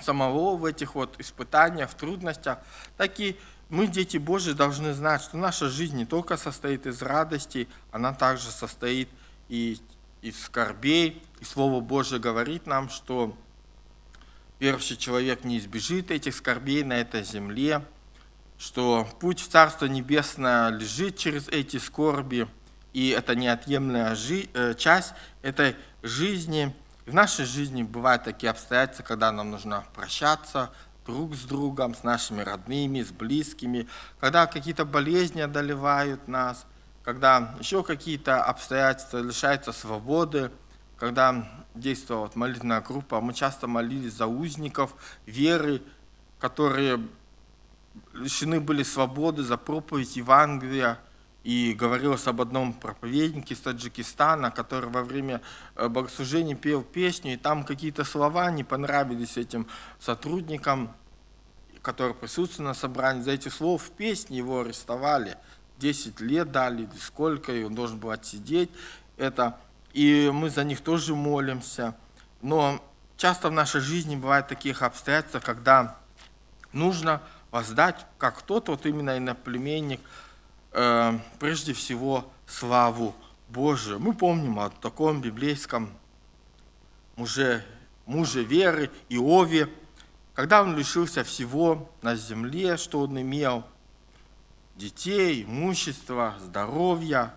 самого в этих вот испытаниях, в трудностях, так и мы, дети Божьи, должны знать, что наша жизнь не только состоит из радости, она также состоит и из скорбей. И Слово Божье говорит нам, что верующий человек не избежит этих скорбей на этой земле, что путь в Царство Небесное лежит через эти скорби, и это неотъемлемая э, часть этой жизни. В нашей жизни бывают такие обстоятельства, когда нам нужно прощаться друг с другом, с нашими родными, с близкими, когда какие-то болезни одолевают нас, когда еще какие-то обстоятельства лишаются свободы, когда действовала молитвенная группа, мы часто молились за узников веры, которые лишены были свободы за проповедь Евангелия. И говорилось об одном проповеднике из Таджикистана, который во время э, богослужения пел песню, и там какие-то слова не понравились этим сотрудникам, которые присутствовали на собрании. За эти слова в песне его арестовали. 10 лет дали, сколько, и он должен был отсидеть. Это и мы за них тоже молимся. Но часто в нашей жизни бывают таких обстоятельств, когда нужно воздать, как тот вот именно иноплеменник, э, прежде всего славу Божию. Мы помним о таком библейском муже, муже веры Иове, когда он лишился всего на земле, что он имел, детей, имущества, здоровья.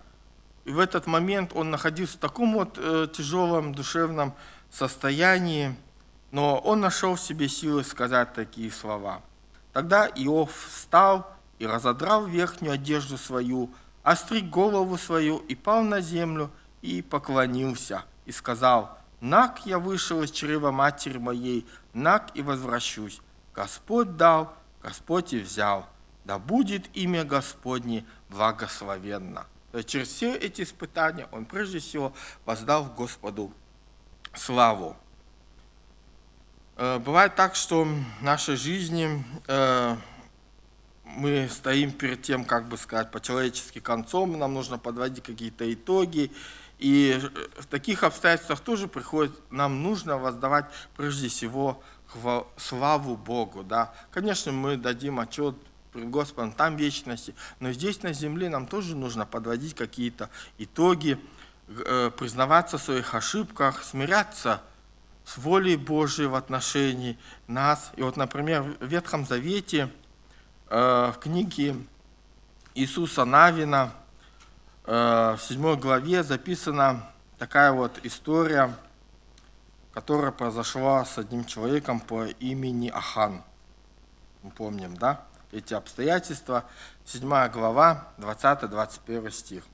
И в этот момент он находился в таком вот э, тяжелом душевном состоянии, но он нашел в себе силы сказать такие слова. Тогда Иов встал и разодрал верхнюю одежду свою, остриг голову свою и пал на землю и поклонился, и сказал, «Нак я вышел из чрева матери моей, нак и возвращусь. Господь дал, Господь и взял. Да будет имя Господне благословенно». Есть через все эти испытания он прежде всего воздал Господу славу. Э, бывает так, что в нашей жизни э, мы стоим перед тем, как бы сказать, по-человечески концом, нам нужно подводить какие-то итоги. И в таких обстоятельствах тоже приходит, нам нужно воздавать прежде всего славу Богу. Да? Конечно, мы дадим отчет пред Господом там вечности, но здесь на земле нам тоже нужно подводить какие-то итоги, э, признаваться в своих ошибках, смиряться с волей Божией в отношении нас. И вот, например, в Ветхом Завете, э, в книге Иисуса Навина, э, в 7 главе записана такая вот история, которая произошла с одним человеком по имени Ахан. Мы помним, да, эти обстоятельства. 7 глава, 20-21 стих.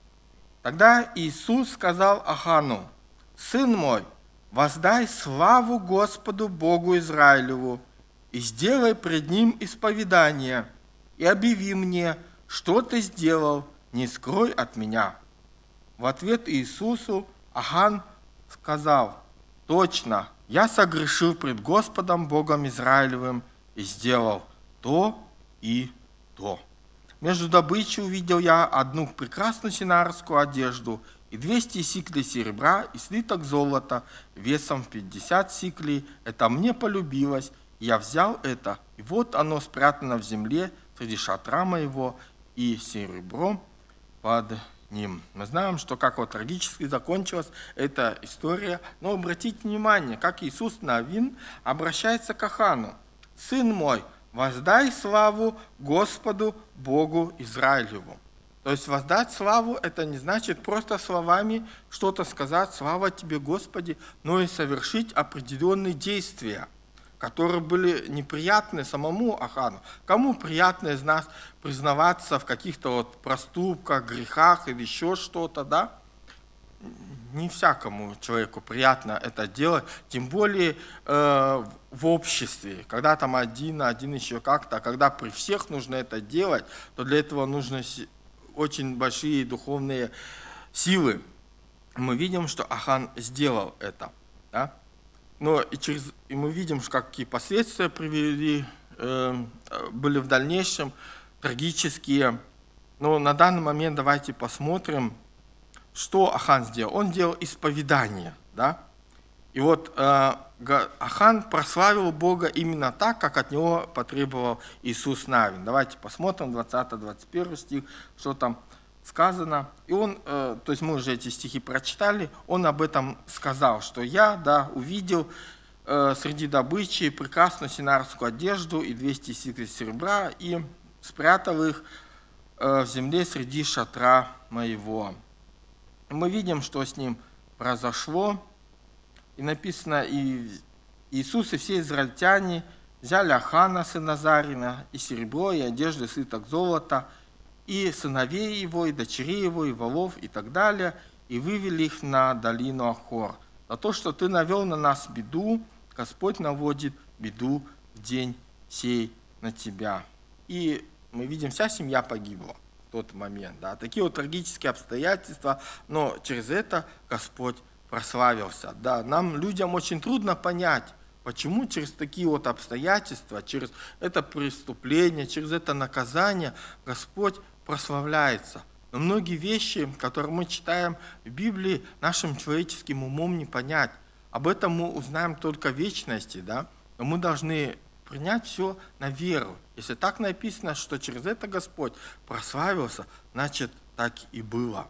Тогда Иисус сказал Ахану, «Сын мой, воздай славу Господу Богу Израилеву и сделай пред Ним исповедание, и объяви мне, что ты сделал, не скрой от меня». В ответ Иисусу Ахан сказал, «Точно, я согрешил пред Господом Богом Израилевым и сделал то и то». Между добычей увидел я одну прекрасную синарскую одежду – и 200 сиклей серебра и слиток золота весом в 50 сиклей. Это мне полюбилось, я взял это, и вот оно спрятано в земле среди шатра моего и серебром под ним. Мы знаем, что как вот трагически закончилась эта история, но обратите внимание, как Иисус Навин обращается к Ахану. «Сын мой, воздай славу Господу Богу Израилеву». То есть воздать славу – это не значит просто словами что-то сказать, слава тебе, Господи, но и совершить определенные действия, которые были неприятны самому Ахану. Кому приятно из нас признаваться в каких-то вот проступках, грехах или еще что-то, да? Не всякому человеку приятно это делать, тем более э, в обществе, когда там один, один еще как-то, а когда при всех нужно это делать, то для этого нужно очень большие духовные силы. Мы видим, что Ахан сделал это. Да? Но и, через, и мы видим, какие последствия привели, э, были в дальнейшем, трагические. Но на данный момент давайте посмотрим, что Ахан сделал. Он делал исповедание. Да? И вот э, Ахан прославил Бога именно так, как от него потребовал Иисус Навин. Давайте посмотрим 20-21 стих, что там сказано. И он, э, то есть мы уже эти стихи прочитали, он об этом сказал, что я, да, увидел э, среди добычи прекрасную синарскую одежду и 200 сиклей серебра, и спрятал их в земле среди шатра моего. Мы видим, что с ним произошло, и написано, и Иисус и все израильтяне взяли Ахана, сына Зарина, и серебро, и одежду, и слиток золота, и сыновей его, и дочерей его, и волов, и так далее, и вывели их на долину Ахор. За то, что ты навел на нас беду, Господь наводит беду в день сей на тебя. И мы видим, вся семья погибла тот момент. Да. Такие вот трагические обстоятельства, но через это Господь прославился. Да, нам, людям, очень трудно понять, почему через такие вот обстоятельства, через это преступление, через это наказание Господь прославляется. Но многие вещи, которые мы читаем в Библии, нашим человеческим умом не понять. Об этом мы узнаем только в вечности, да? но мы должны принять все на веру. Если так написано, что через это Господь прославился, значит, так и было.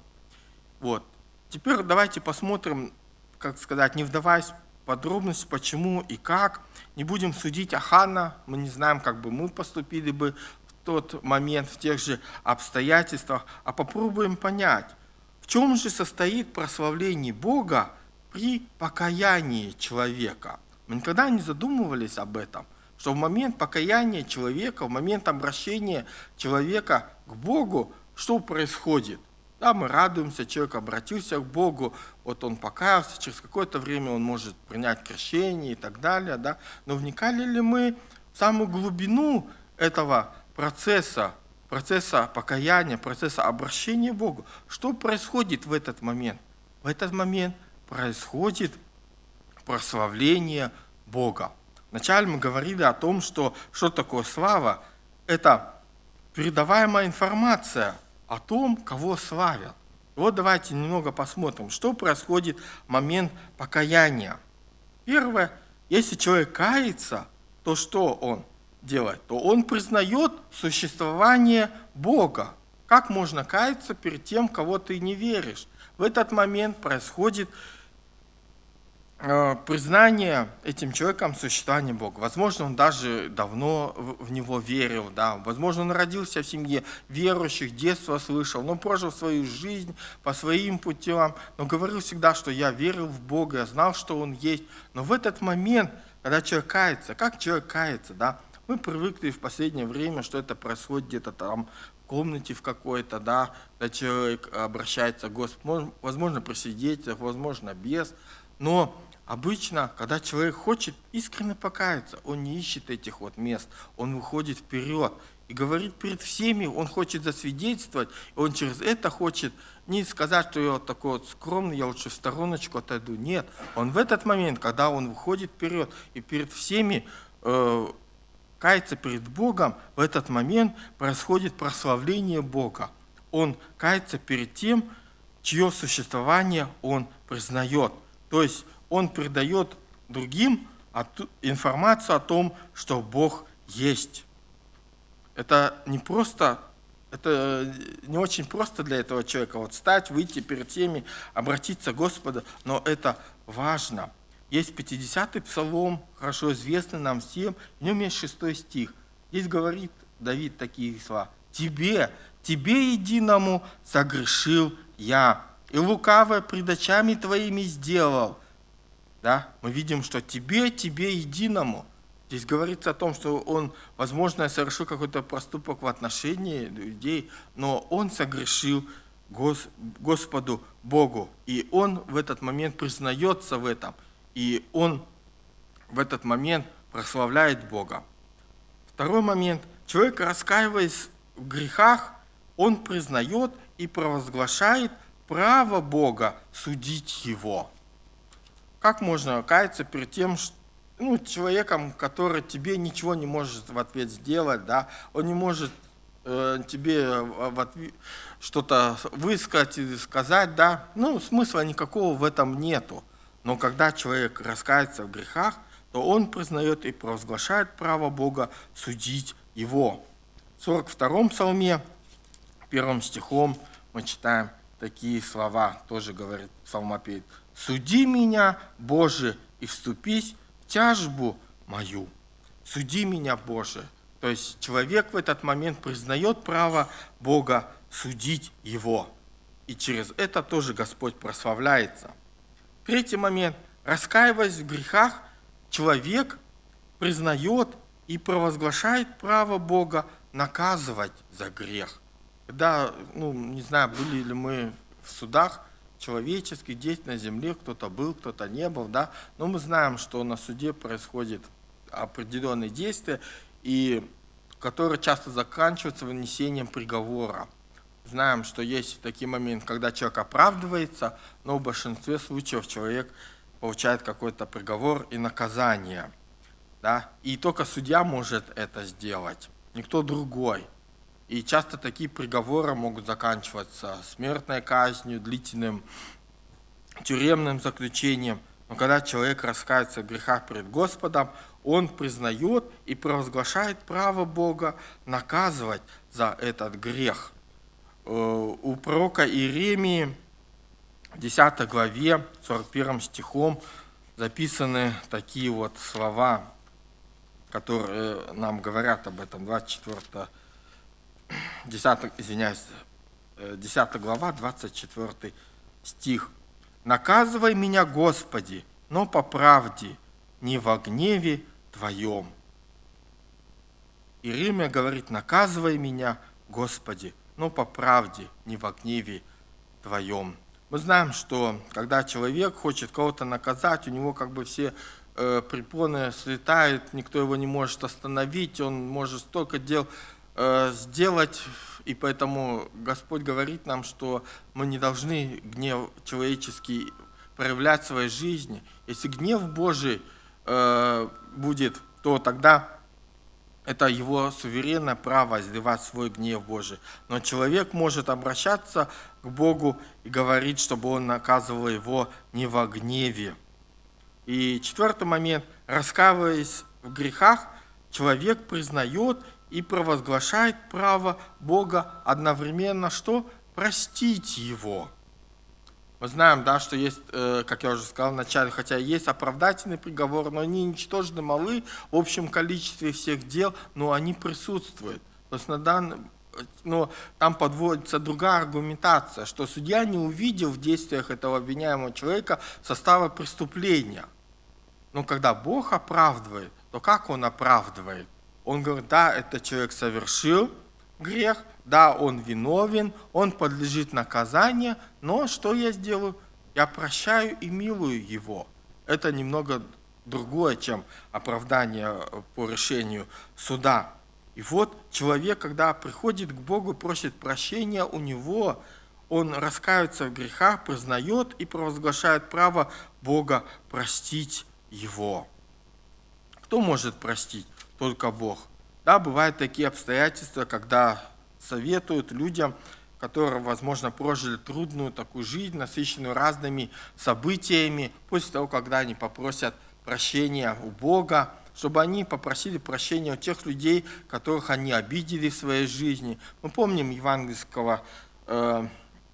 Вот. Теперь давайте посмотрим, как сказать, не вдаваясь подробности, почему и как. Не будем судить Ахана, мы не знаем, как бы мы поступили бы в тот момент, в тех же обстоятельствах, а попробуем понять, в чем же состоит прославление Бога при покаянии человека. Мы никогда не задумывались об этом, что в момент покаяния человека, в момент обращения человека к Богу, что происходит? Да, мы радуемся, человек обратился к Богу, вот он покаялся, через какое-то время он может принять крещение и так далее, да. Но вникали ли мы в самую глубину этого процесса, процесса покаяния, процесса обращения к Богу? Что происходит в этот момент? В этот момент происходит прославление Бога. Вначале мы говорили о том, что что такое слава. Это передаваемая информация – о том, кого славят. Вот давайте немного посмотрим, что происходит в момент покаяния. Первое, если человек кается, то что он делает? То он признает существование Бога. Как можно каяться перед тем, кого ты не веришь? В этот момент происходит признание этим человеком существования Бога. Возможно, он даже давно в него верил, да. возможно, он родился в семье верующих, детства слышал, но прожил свою жизнь по своим путям, но говорил всегда, что я верил в Бога, я знал, что Он есть. Но в этот момент, когда человек кается, как человек кается, да, мы привыкли в последнее время, что это происходит где-то там комнате в какой-то, да, когда человек обращается к Господу, возможно, при свидетелях, возможно, без, но Обычно, когда человек хочет искренне покаяться, он не ищет этих вот мест, он выходит вперед и говорит перед всеми, он хочет засвидетельствовать, и он через это хочет не сказать, что я вот такой вот скромный, я лучше в стороночку отойду. Нет, он в этот момент, когда он выходит вперед и перед всеми э, кается перед Богом, в этот момент происходит прославление Бога. Он кается перед тем, чье существование он признает. То есть он передает другим информацию о том, что Бог есть. Это не просто, это не очень просто для этого человека вот стать, выйти перед всеми, обратиться к Господу, но это важно. Есть 50-й псалом, хорошо известный нам всем, в нем есть 6 стих. Здесь говорит Давид такие слова. «Тебе, тебе единому согрешил я, и лукавое пред очами твоими сделал, да, мы видим, что тебе, тебе единому. Здесь говорится о том, что он, возможно, совершил какой-то проступок в отношении людей, но он согрешил Гос, Господу Богу. И он в этот момент признается в этом. И он в этот момент прославляет Бога. Второй момент. Человек, раскаиваясь в грехах, он признает и провозглашает право Бога судить его. Как можно каяться перед тем, ну, человеком, который тебе ничего не может в ответ сделать, да, он не может э, тебе что-то высказать или сказать, да, ну, смысла никакого в этом нету. Но когда человек раскается в грехах, то он признает и провозглашает право Бога судить его. В 42-м псалме, первым стихом мы читаем такие слова, тоже говорит псалмопевец суди меня, Боже, и вступись в тяжбу мою. Суди меня, Боже. То есть человек в этот момент признает право Бога судить его. И через это тоже Господь прославляется. Третий момент. Раскаиваясь в грехах, человек признает и провозглашает право Бога наказывать за грех. Когда, ну, не знаю, были ли мы в судах, человеческих действий на земле, кто-то был, кто-то не был, да, но мы знаем, что на суде происходит определенные действия, и которые часто заканчиваются вынесением приговора. Знаем, что есть такие моменты, когда человек оправдывается, но в большинстве случаев человек получает какой-то приговор и наказание. Да? И только судья может это сделать, никто другой. И часто такие приговоры могут заканчиваться смертной казнью, длительным тюремным заключением. Но когда человек раскается в грехах перед Господом, он признает и провозглашает право Бога наказывать за этот грех. Э, у пророка Иеремии в 10 главе, 41 стихом записаны такие вот слова, которые нам говорят об этом. 24, 10, извиняюсь, 10 глава, 24 стих. «Наказывай меня, Господи, но по правде, не во гневе Твоем». Иеремия говорит, наказывай меня, Господи, но по правде, не во гневе Твоем. Мы знаем, что когда человек хочет кого-то наказать, у него как бы все э, препоны слетают, никто его не может остановить, он может столько дел э, сделать, и поэтому Господь говорит нам, что мы не должны гнев человеческий проявлять в своей жизни. Если гнев Божий э, будет, то тогда это его суверенное право изливать свой гнев Божий. Но человек может обращаться к Богу и говорить, чтобы он наказывал его не во гневе. И четвертый момент. Раскаиваясь в грехах, человек признает и провозглашает право Бога одновременно, что простить его – мы знаем, да, что есть, э, как я уже сказал вначале, хотя есть оправдательный приговор, но они ничтожно малы в общем количестве всех дел, но они присутствуют. То есть на данном, но там подводится другая аргументация, что судья не увидел в действиях этого обвиняемого человека состава преступления. Но когда Бог оправдывает, то как Он оправдывает? Он говорит, да, этот человек совершил грех – да, он виновен, он подлежит наказанию, но что я сделаю? Я прощаю и милую его. Это немного другое, чем оправдание по решению суда. И вот человек, когда приходит к Богу, просит прощения у Него, он раскаивается в грехах, признает и провозглашает право Бога простить его. Кто может простить? Только Бог. Да, бывают такие обстоятельства, когда советуют людям, которые, возможно, прожили трудную такую жизнь, насыщенную разными событиями, после того, когда они попросят прощения у Бога, чтобы они попросили прощения у тех людей, которых они обидели в своей жизни. Мы помним евангельского э,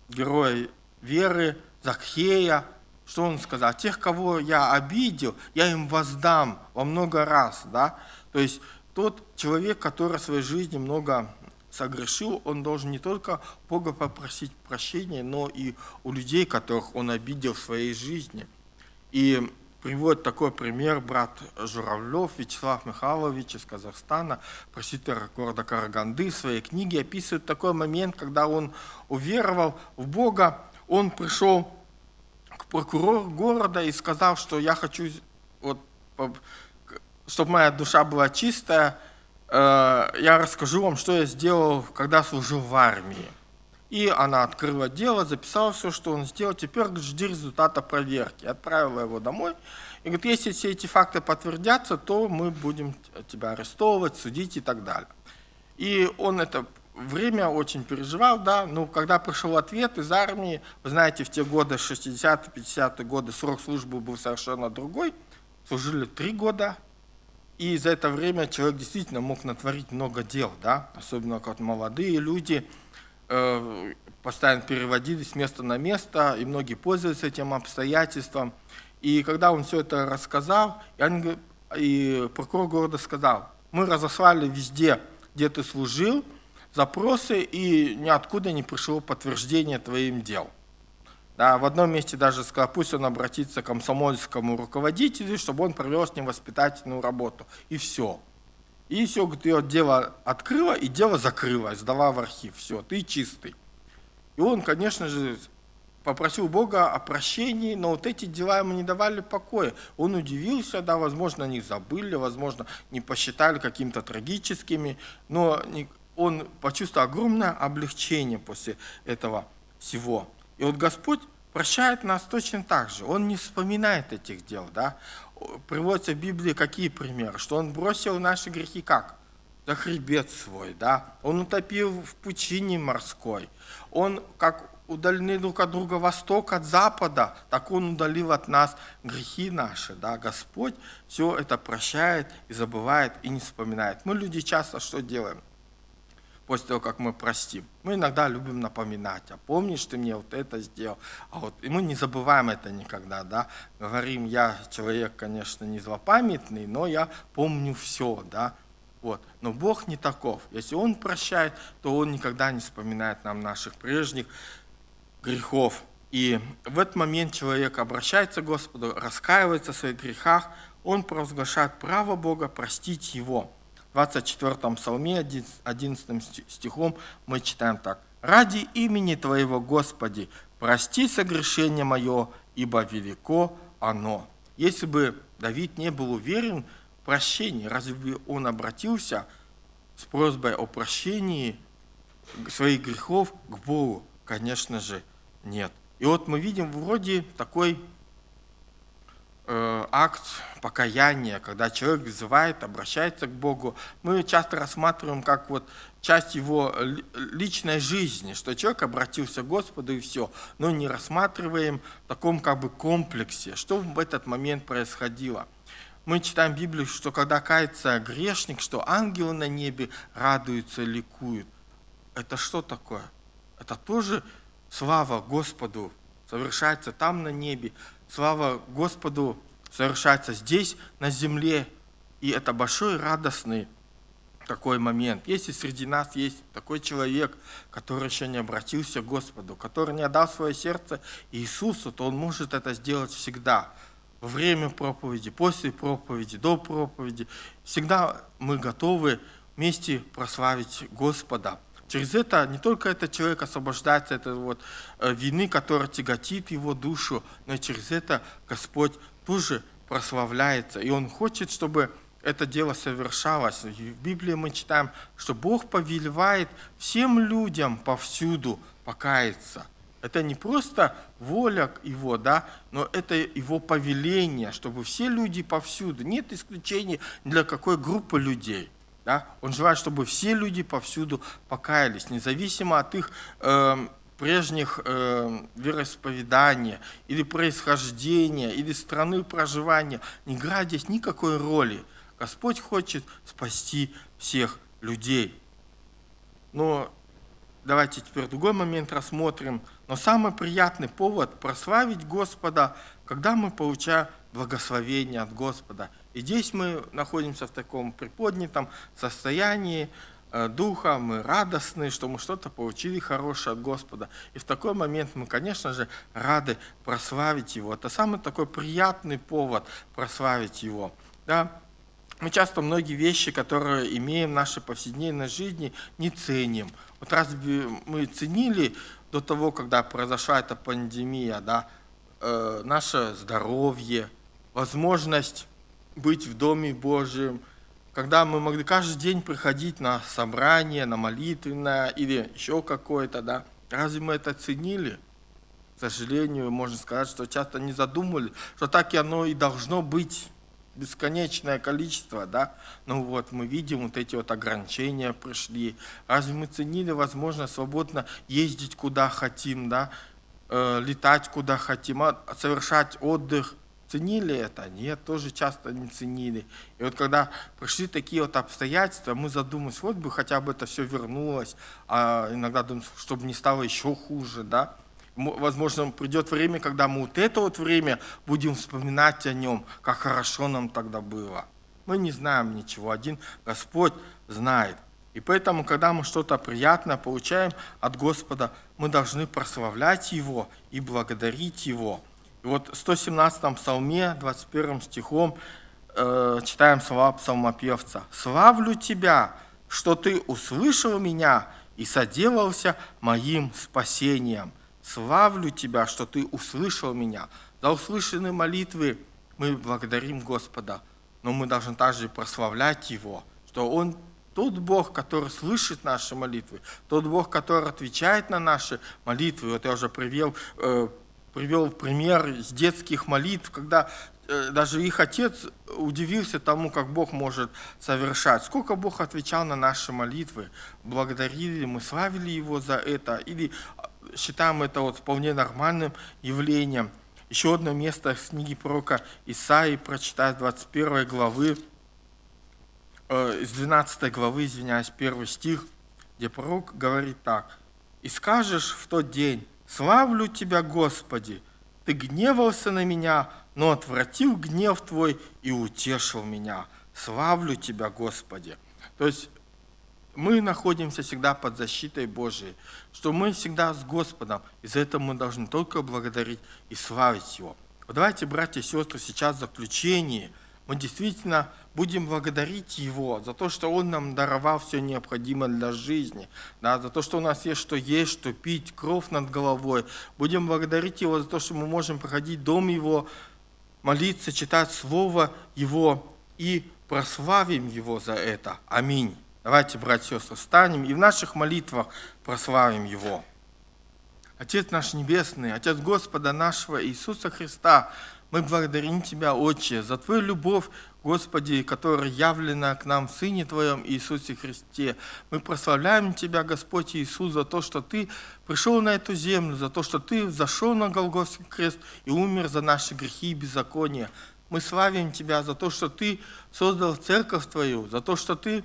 героя веры Закхея, что он сказал? Тех, кого я обидел, я им воздам во много раз. Да? То есть тот человек, который в своей жизни много согрешил, он должен не только Бога попросить прощения, но и у людей, которых он обидел в своей жизни. И приводит такой пример брат Журавлев Вячеслав Михайлович из Казахстана, просвитер города Караганды, в своей книге описывает такой момент, когда он уверовал в Бога, он пришел к прокурору города и сказал, что я хочу, вот, чтобы моя душа была чистая, Э, я расскажу вам, что я сделал, когда служил в армии. И она открыла дело, записала все, что он сделал. Теперь жди результата проверки. Отправила его домой. И говорит, если все эти факты подтвердятся, то мы будем тебя арестовывать, судить и так далее. И он это время очень переживал, да, но когда пришел ответ из армии, вы знаете, в те годы, 60-50-е годы, срок службы был совершенно другой, служили три года, и за это время человек действительно мог натворить много дел, да? особенно как молодые люди э, постоянно переводились с места на место, и многие пользовались этим обстоятельством. И когда он все это рассказал, и, прокурор города сказал, мы разослали везде, где ты служил, запросы, и ниоткуда не пришло подтверждение твоим дел. Да, в одном месте даже сказал, пусть он обратится к комсомольскому руководителю, чтобы он провел с ним воспитательную работу. И все. И все, говорит, ее дело открыла, и дело закрылось, сдала в архив. Все, ты чистый. И он, конечно же, попросил Бога о прощении, но вот эти дела ему не давали покоя. Он удивился, да, возможно, они забыли, возможно, не посчитали какими-то трагическими, но он почувствовал огромное облегчение после этого всего. И вот Господь прощает нас точно так же. Он не вспоминает этих дел. Да? Приводятся в Библии какие примеры? Что Он бросил наши грехи как? За хребет свой. Да? Он утопил в пучине морской. Он, как удалены друг от друга восток от запада, так Он удалил от нас грехи наши. Да? Господь все это прощает и забывает и не вспоминает. Мы люди часто что делаем? После того, как мы простим. Мы иногда любим напоминать, а помнишь, ты мне вот это сделал, а вот и мы не забываем это никогда, да, говорим, я человек, конечно, не злопамятный, но я помню все, да, вот. Но Бог не таков. Если Он прощает, то Он никогда не вспоминает нам наших прежних грехов. И в этот момент человек обращается к Господу, раскаивается в своих грехах, он провозглашает право Бога простить его. В 24 псалме, 11 стихом мы читаем так. «Ради имени Твоего, Господи, прости согрешение мое, ибо велико оно». Если бы Давид не был уверен в прощении, разве бы он обратился с просьбой о прощении своих грехов к Богу? Конечно же, нет. И вот мы видим вроде такой акт покаяния, когда человек вызывает, обращается к Богу. Мы часто рассматриваем как вот часть его личной жизни, что человек обратился к Господу и все, но не рассматриваем в таком как бы комплексе, что в этот момент происходило. Мы читаем Библию, что когда кается грешник, что ангелы на небе радуются, ликуют. Это что такое? Это тоже слава Господу совершается там на небе, слава Господу совершается здесь на земле. И это большой радостный такой момент. Если среди нас есть такой человек, который еще не обратился к Господу, который не отдал свое сердце Иисусу, то он может это сделать всегда. Во время проповеди, после проповеди, до проповеди. Всегда мы готовы вместе прославить Господа. Через это не только этот человек освобождается от вот э, вины, которая тяготит его душу, но и через это Господь тоже прославляется. И Он хочет, чтобы это дело совершалось. И в Библии мы читаем, что Бог повелевает всем людям повсюду покаяться. Это не просто воля Его, да, но это Его повеление, чтобы все люди повсюду, нет исключений для какой группы людей – да? Он желает, чтобы все люди повсюду покаялись, независимо от их э, прежних э, вероисповедания или происхождения, или страны проживания. Не играет здесь никакой роли. Господь хочет спасти всех людей. Но давайте теперь другой момент рассмотрим. Но самый приятный повод прославить Господа, когда мы получаем благословение от Господа – и здесь мы находимся в таком приподнятом состоянии э, духа, мы радостны, что мы что-то получили хорошее от Господа. И в такой момент мы, конечно же, рады прославить Его. Это самый такой приятный повод прославить Его. Да? Мы часто многие вещи, которые имеем в нашей повседневной жизни, не ценим. Вот разве мы ценили до того, когда произошла эта пандемия, да, э, наше здоровье, возможность быть в Доме Божьем, когда мы могли каждый день приходить на собрание, на молитвенное или еще какое-то, да, разве мы это ценили? К сожалению, можно сказать, что часто не задумывали, что так и оно и должно быть, бесконечное количество, да, ну вот мы видим, вот эти вот ограничения пришли, разве мы ценили возможность свободно ездить куда хотим, да, э, летать куда хотим, а, совершать отдых, Ценили это? Нет, тоже часто не ценили. И вот когда пришли такие вот обстоятельства, мы задумались, вот бы хотя бы это все вернулось, а иногда думаем, чтобы не стало еще хуже, да. Возможно, придет время, когда мы вот это вот время будем вспоминать о нем, как хорошо нам тогда было. Мы не знаем ничего, один Господь знает. И поэтому, когда мы что-то приятное получаем от Господа, мы должны прославлять Его и благодарить Его. Вот в 117 псалме, 21 стихом, э, читаем слова псалмопевца. «Славлю Тебя, что Ты услышал меня и соделался моим спасением. Славлю Тебя, что Ты услышал меня». За услышанные молитвы мы благодарим Господа, но мы должны также прославлять Его, что Он тот Бог, который слышит наши молитвы, тот Бог, который отвечает на наши молитвы. Вот я уже привел э, привел пример из детских молитв, когда э, даже их отец удивился тому, как Бог может совершать. Сколько Бог отвечал на наши молитвы, благодарили мы, славили Его за это, или а, считаем это вот вполне нормальным явлением. Еще одно место в книге пророка Исаии прочитать 21 главы, э, из 12 главы, извиняюсь, первый стих, где пророк говорит так. «И скажешь в тот день, славлю Тебя, Господи, Ты гневался на меня, но отвратил гнев Твой и утешил меня. Славлю Тебя, Господи». То есть мы находимся всегда под защитой Божией, что мы всегда с Господом, и за это мы должны только благодарить и славить Его. Вот давайте, братья и сестры, сейчас в заключении мы действительно будем благодарить Его за то, что Он нам даровал все необходимое для жизни, да, за то, что у нас есть что есть, что пить, кровь над головой. Будем благодарить Его за то, что мы можем проходить дом Его, молиться, читать Слово Его и прославим Его за это. Аминь. Давайте, братья и сестры, встанем и в наших молитвах прославим Его. Отец наш Небесный, Отец Господа нашего Иисуса Христа, мы благодарим Тебя, Отче, за Твою любовь, Господи, которая явлена к нам в Сыне Твоем Иисусе Христе. Мы прославляем Тебя, Господь Иисус, за то, что Ты пришел на эту землю, за то, что Ты зашел на Голгофский крест и умер за наши грехи и беззакония. Мы славим Тебя за то, что Ты создал церковь Твою, за то, что Ты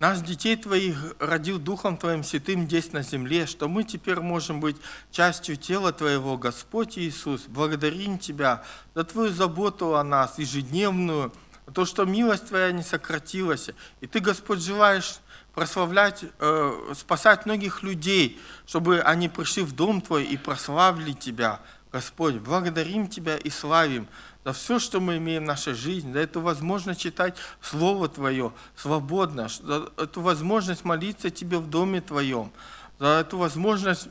нас, детей Твоих, родил Духом Твоим Святым здесь на земле, что мы теперь можем быть частью тела Твоего, Господь Иисус. Благодарим Тебя за Твою заботу о нас, ежедневную, то, что милость Твоя не сократилась. И Ты, Господь, желаешь прославлять, э, спасать многих людей, чтобы они пришли в дом Твой и прославили Тебя. Господь, благодарим Тебя и славим за все, что мы имеем в нашей жизни, за эту возможность читать Слово Твое свободно, за эту возможность молиться Тебе в доме Твоем, за эту возможность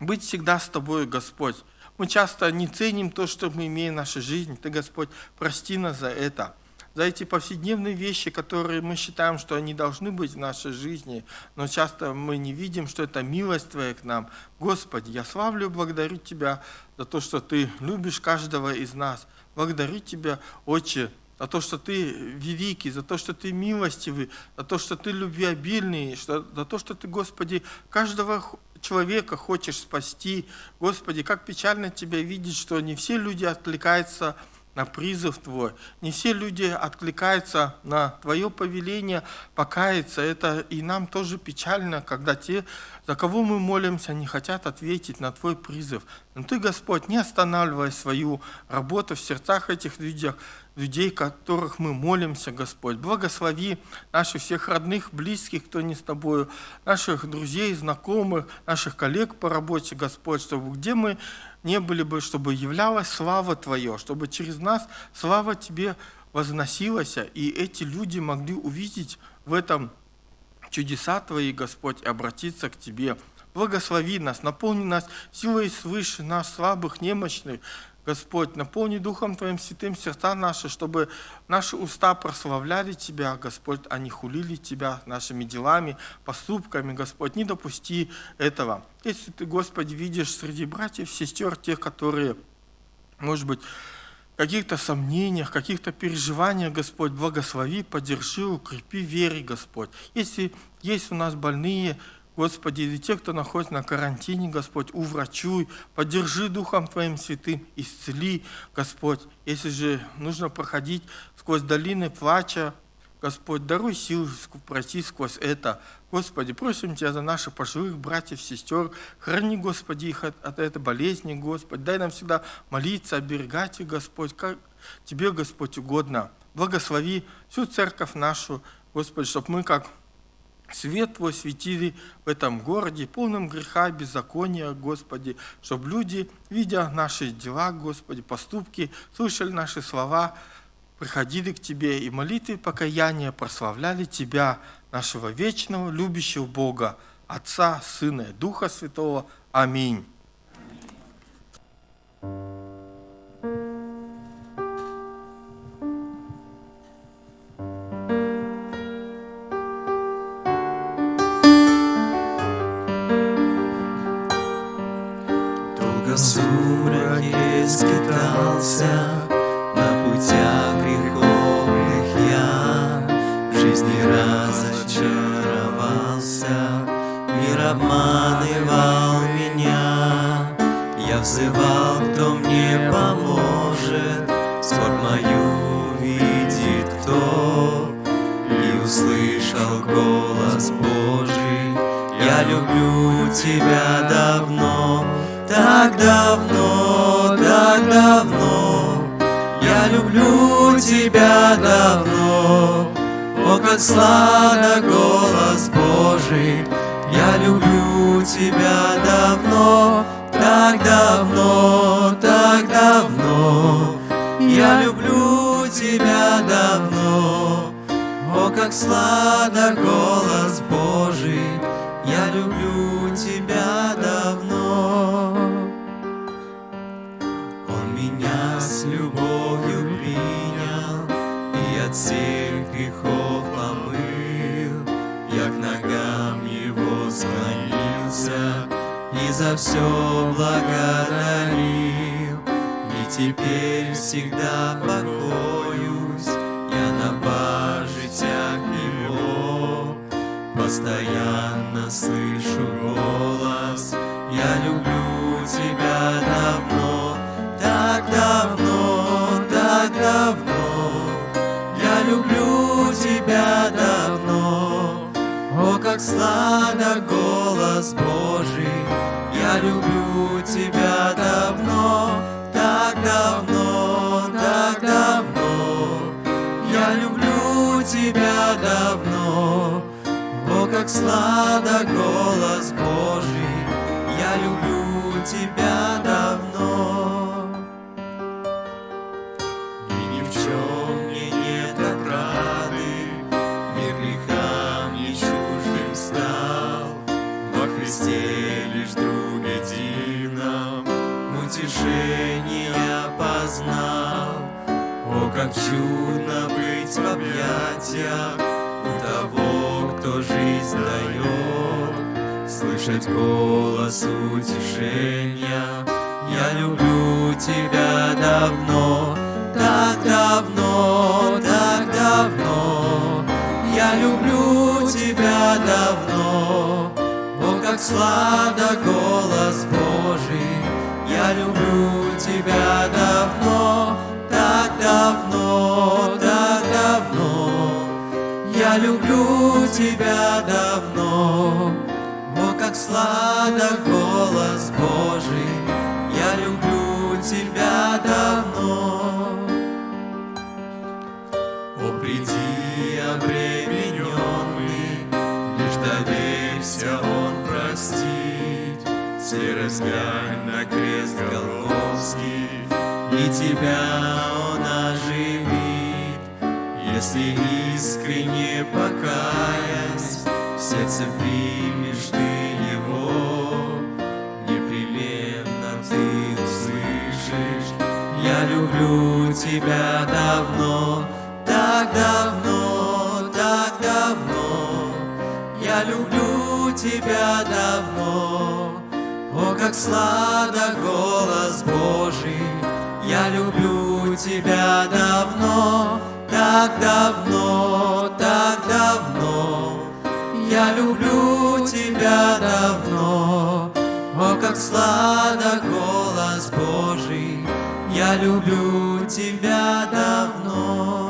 быть всегда с Тобой, Господь. Мы часто не ценим то, что мы имеем в нашей жизни. Ты, Господь, прости нас за это за эти повседневные вещи, которые мы считаем, что они должны быть в нашей жизни, но часто мы не видим, что это милость Твоя к нам. Господи, я славлю и благодарю Тебя за то, что Ты любишь каждого из нас. Благодарю Тебя, Отче, за то, что Ты великий, за то, что Ты милостивый, за то, что Ты любвеобильный, за то, что Ты, Господи, каждого человека хочешь спасти. Господи, как печально Тебя видеть, что не все люди отвлекаются на призыв Твой. Не все люди откликаются на Твое повеление покаяться. Это и нам тоже печально, когда те, за кого мы молимся, не хотят ответить на Твой призыв. Но Ты, Господь, не останавливай свою работу в сердцах этих людей, людей, которых мы молимся, Господь. Благослови наших всех родных, близких, кто не с Тобою, наших друзей, знакомых, наших коллег по работе, Господь, чтобы где мы не были бы, чтобы являлась слава Твоя, чтобы через нас слава Тебе возносилась, и эти люди могли увидеть в этом чудеса Твои, Господь, и обратиться к Тебе. Благослови нас, наполни нас силой свыше, нас слабых, немощных, Господь, наполни Духом Твоим святым сердца наши, чтобы наши уста прославляли Тебя, Господь, а не хулили Тебя нашими делами, поступками, Господь. Не допусти этого. Если Ты, Господи, видишь среди братьев, сестер, тех, которые, может быть, каких-то сомнениях, каких-то переживаниях, Господь, благослови, поддержи, укрепи вере, Господь. Если есть у нас больные, Господи, и те, кто находится на карантине, Господь, уврачуй, поддержи Духом Твоим святым, исцели, Господь. Если же нужно проходить сквозь долины плача, Господь, даруй силы пройти сквозь это. Господи, просим Тебя за наших пожилых братьев, сестер. Храни, Господи, их от, от этой болезни, Господь. Дай нам всегда молиться, оберегать их, Господь, как Тебе, Господь, угодно. Благослови всю церковь нашу, Господи, чтобы мы, как Свет Твой светили в этом городе, полном греха, беззакония, Господи, чтобы люди, видя наши дела, Господи, поступки, слышали наши слова, приходили к Тебе и молитвы покаяния прославляли Тебя, нашего вечного, любящего Бога, Отца, Сына и Духа Святого. Аминь. Люблю тебя давно, о, как сладок голос Божий. Я люблю тебя давно. Как чудно быть в объятиях У того, кто жизнь дает, Слышать голос утешения. Я люблю тебя давно, так давно, так давно. Я люблю тебя давно, о, как сладок голос Божий. Я люблю тебя давно, давно, так давно. Я люблю тебя давно, о, как сладок голос Божий. Я люблю тебя давно. О, приди, обремененный, Лишь доверься, Он простит. Серость глянь на крест Голгофский, И тебя Он оживит. Если искренне покаясь, В сердце примешь ты Его, Непременно ты услышишь, Я люблю тебя давно, так давно, так давно. Я люблю тебя давно, о, как сладок голос Божий. Я люблю тебя давно, так давно, так давно. Я люблю тебя давно, о, как сладок голос Божий. Я люблю тебя давно.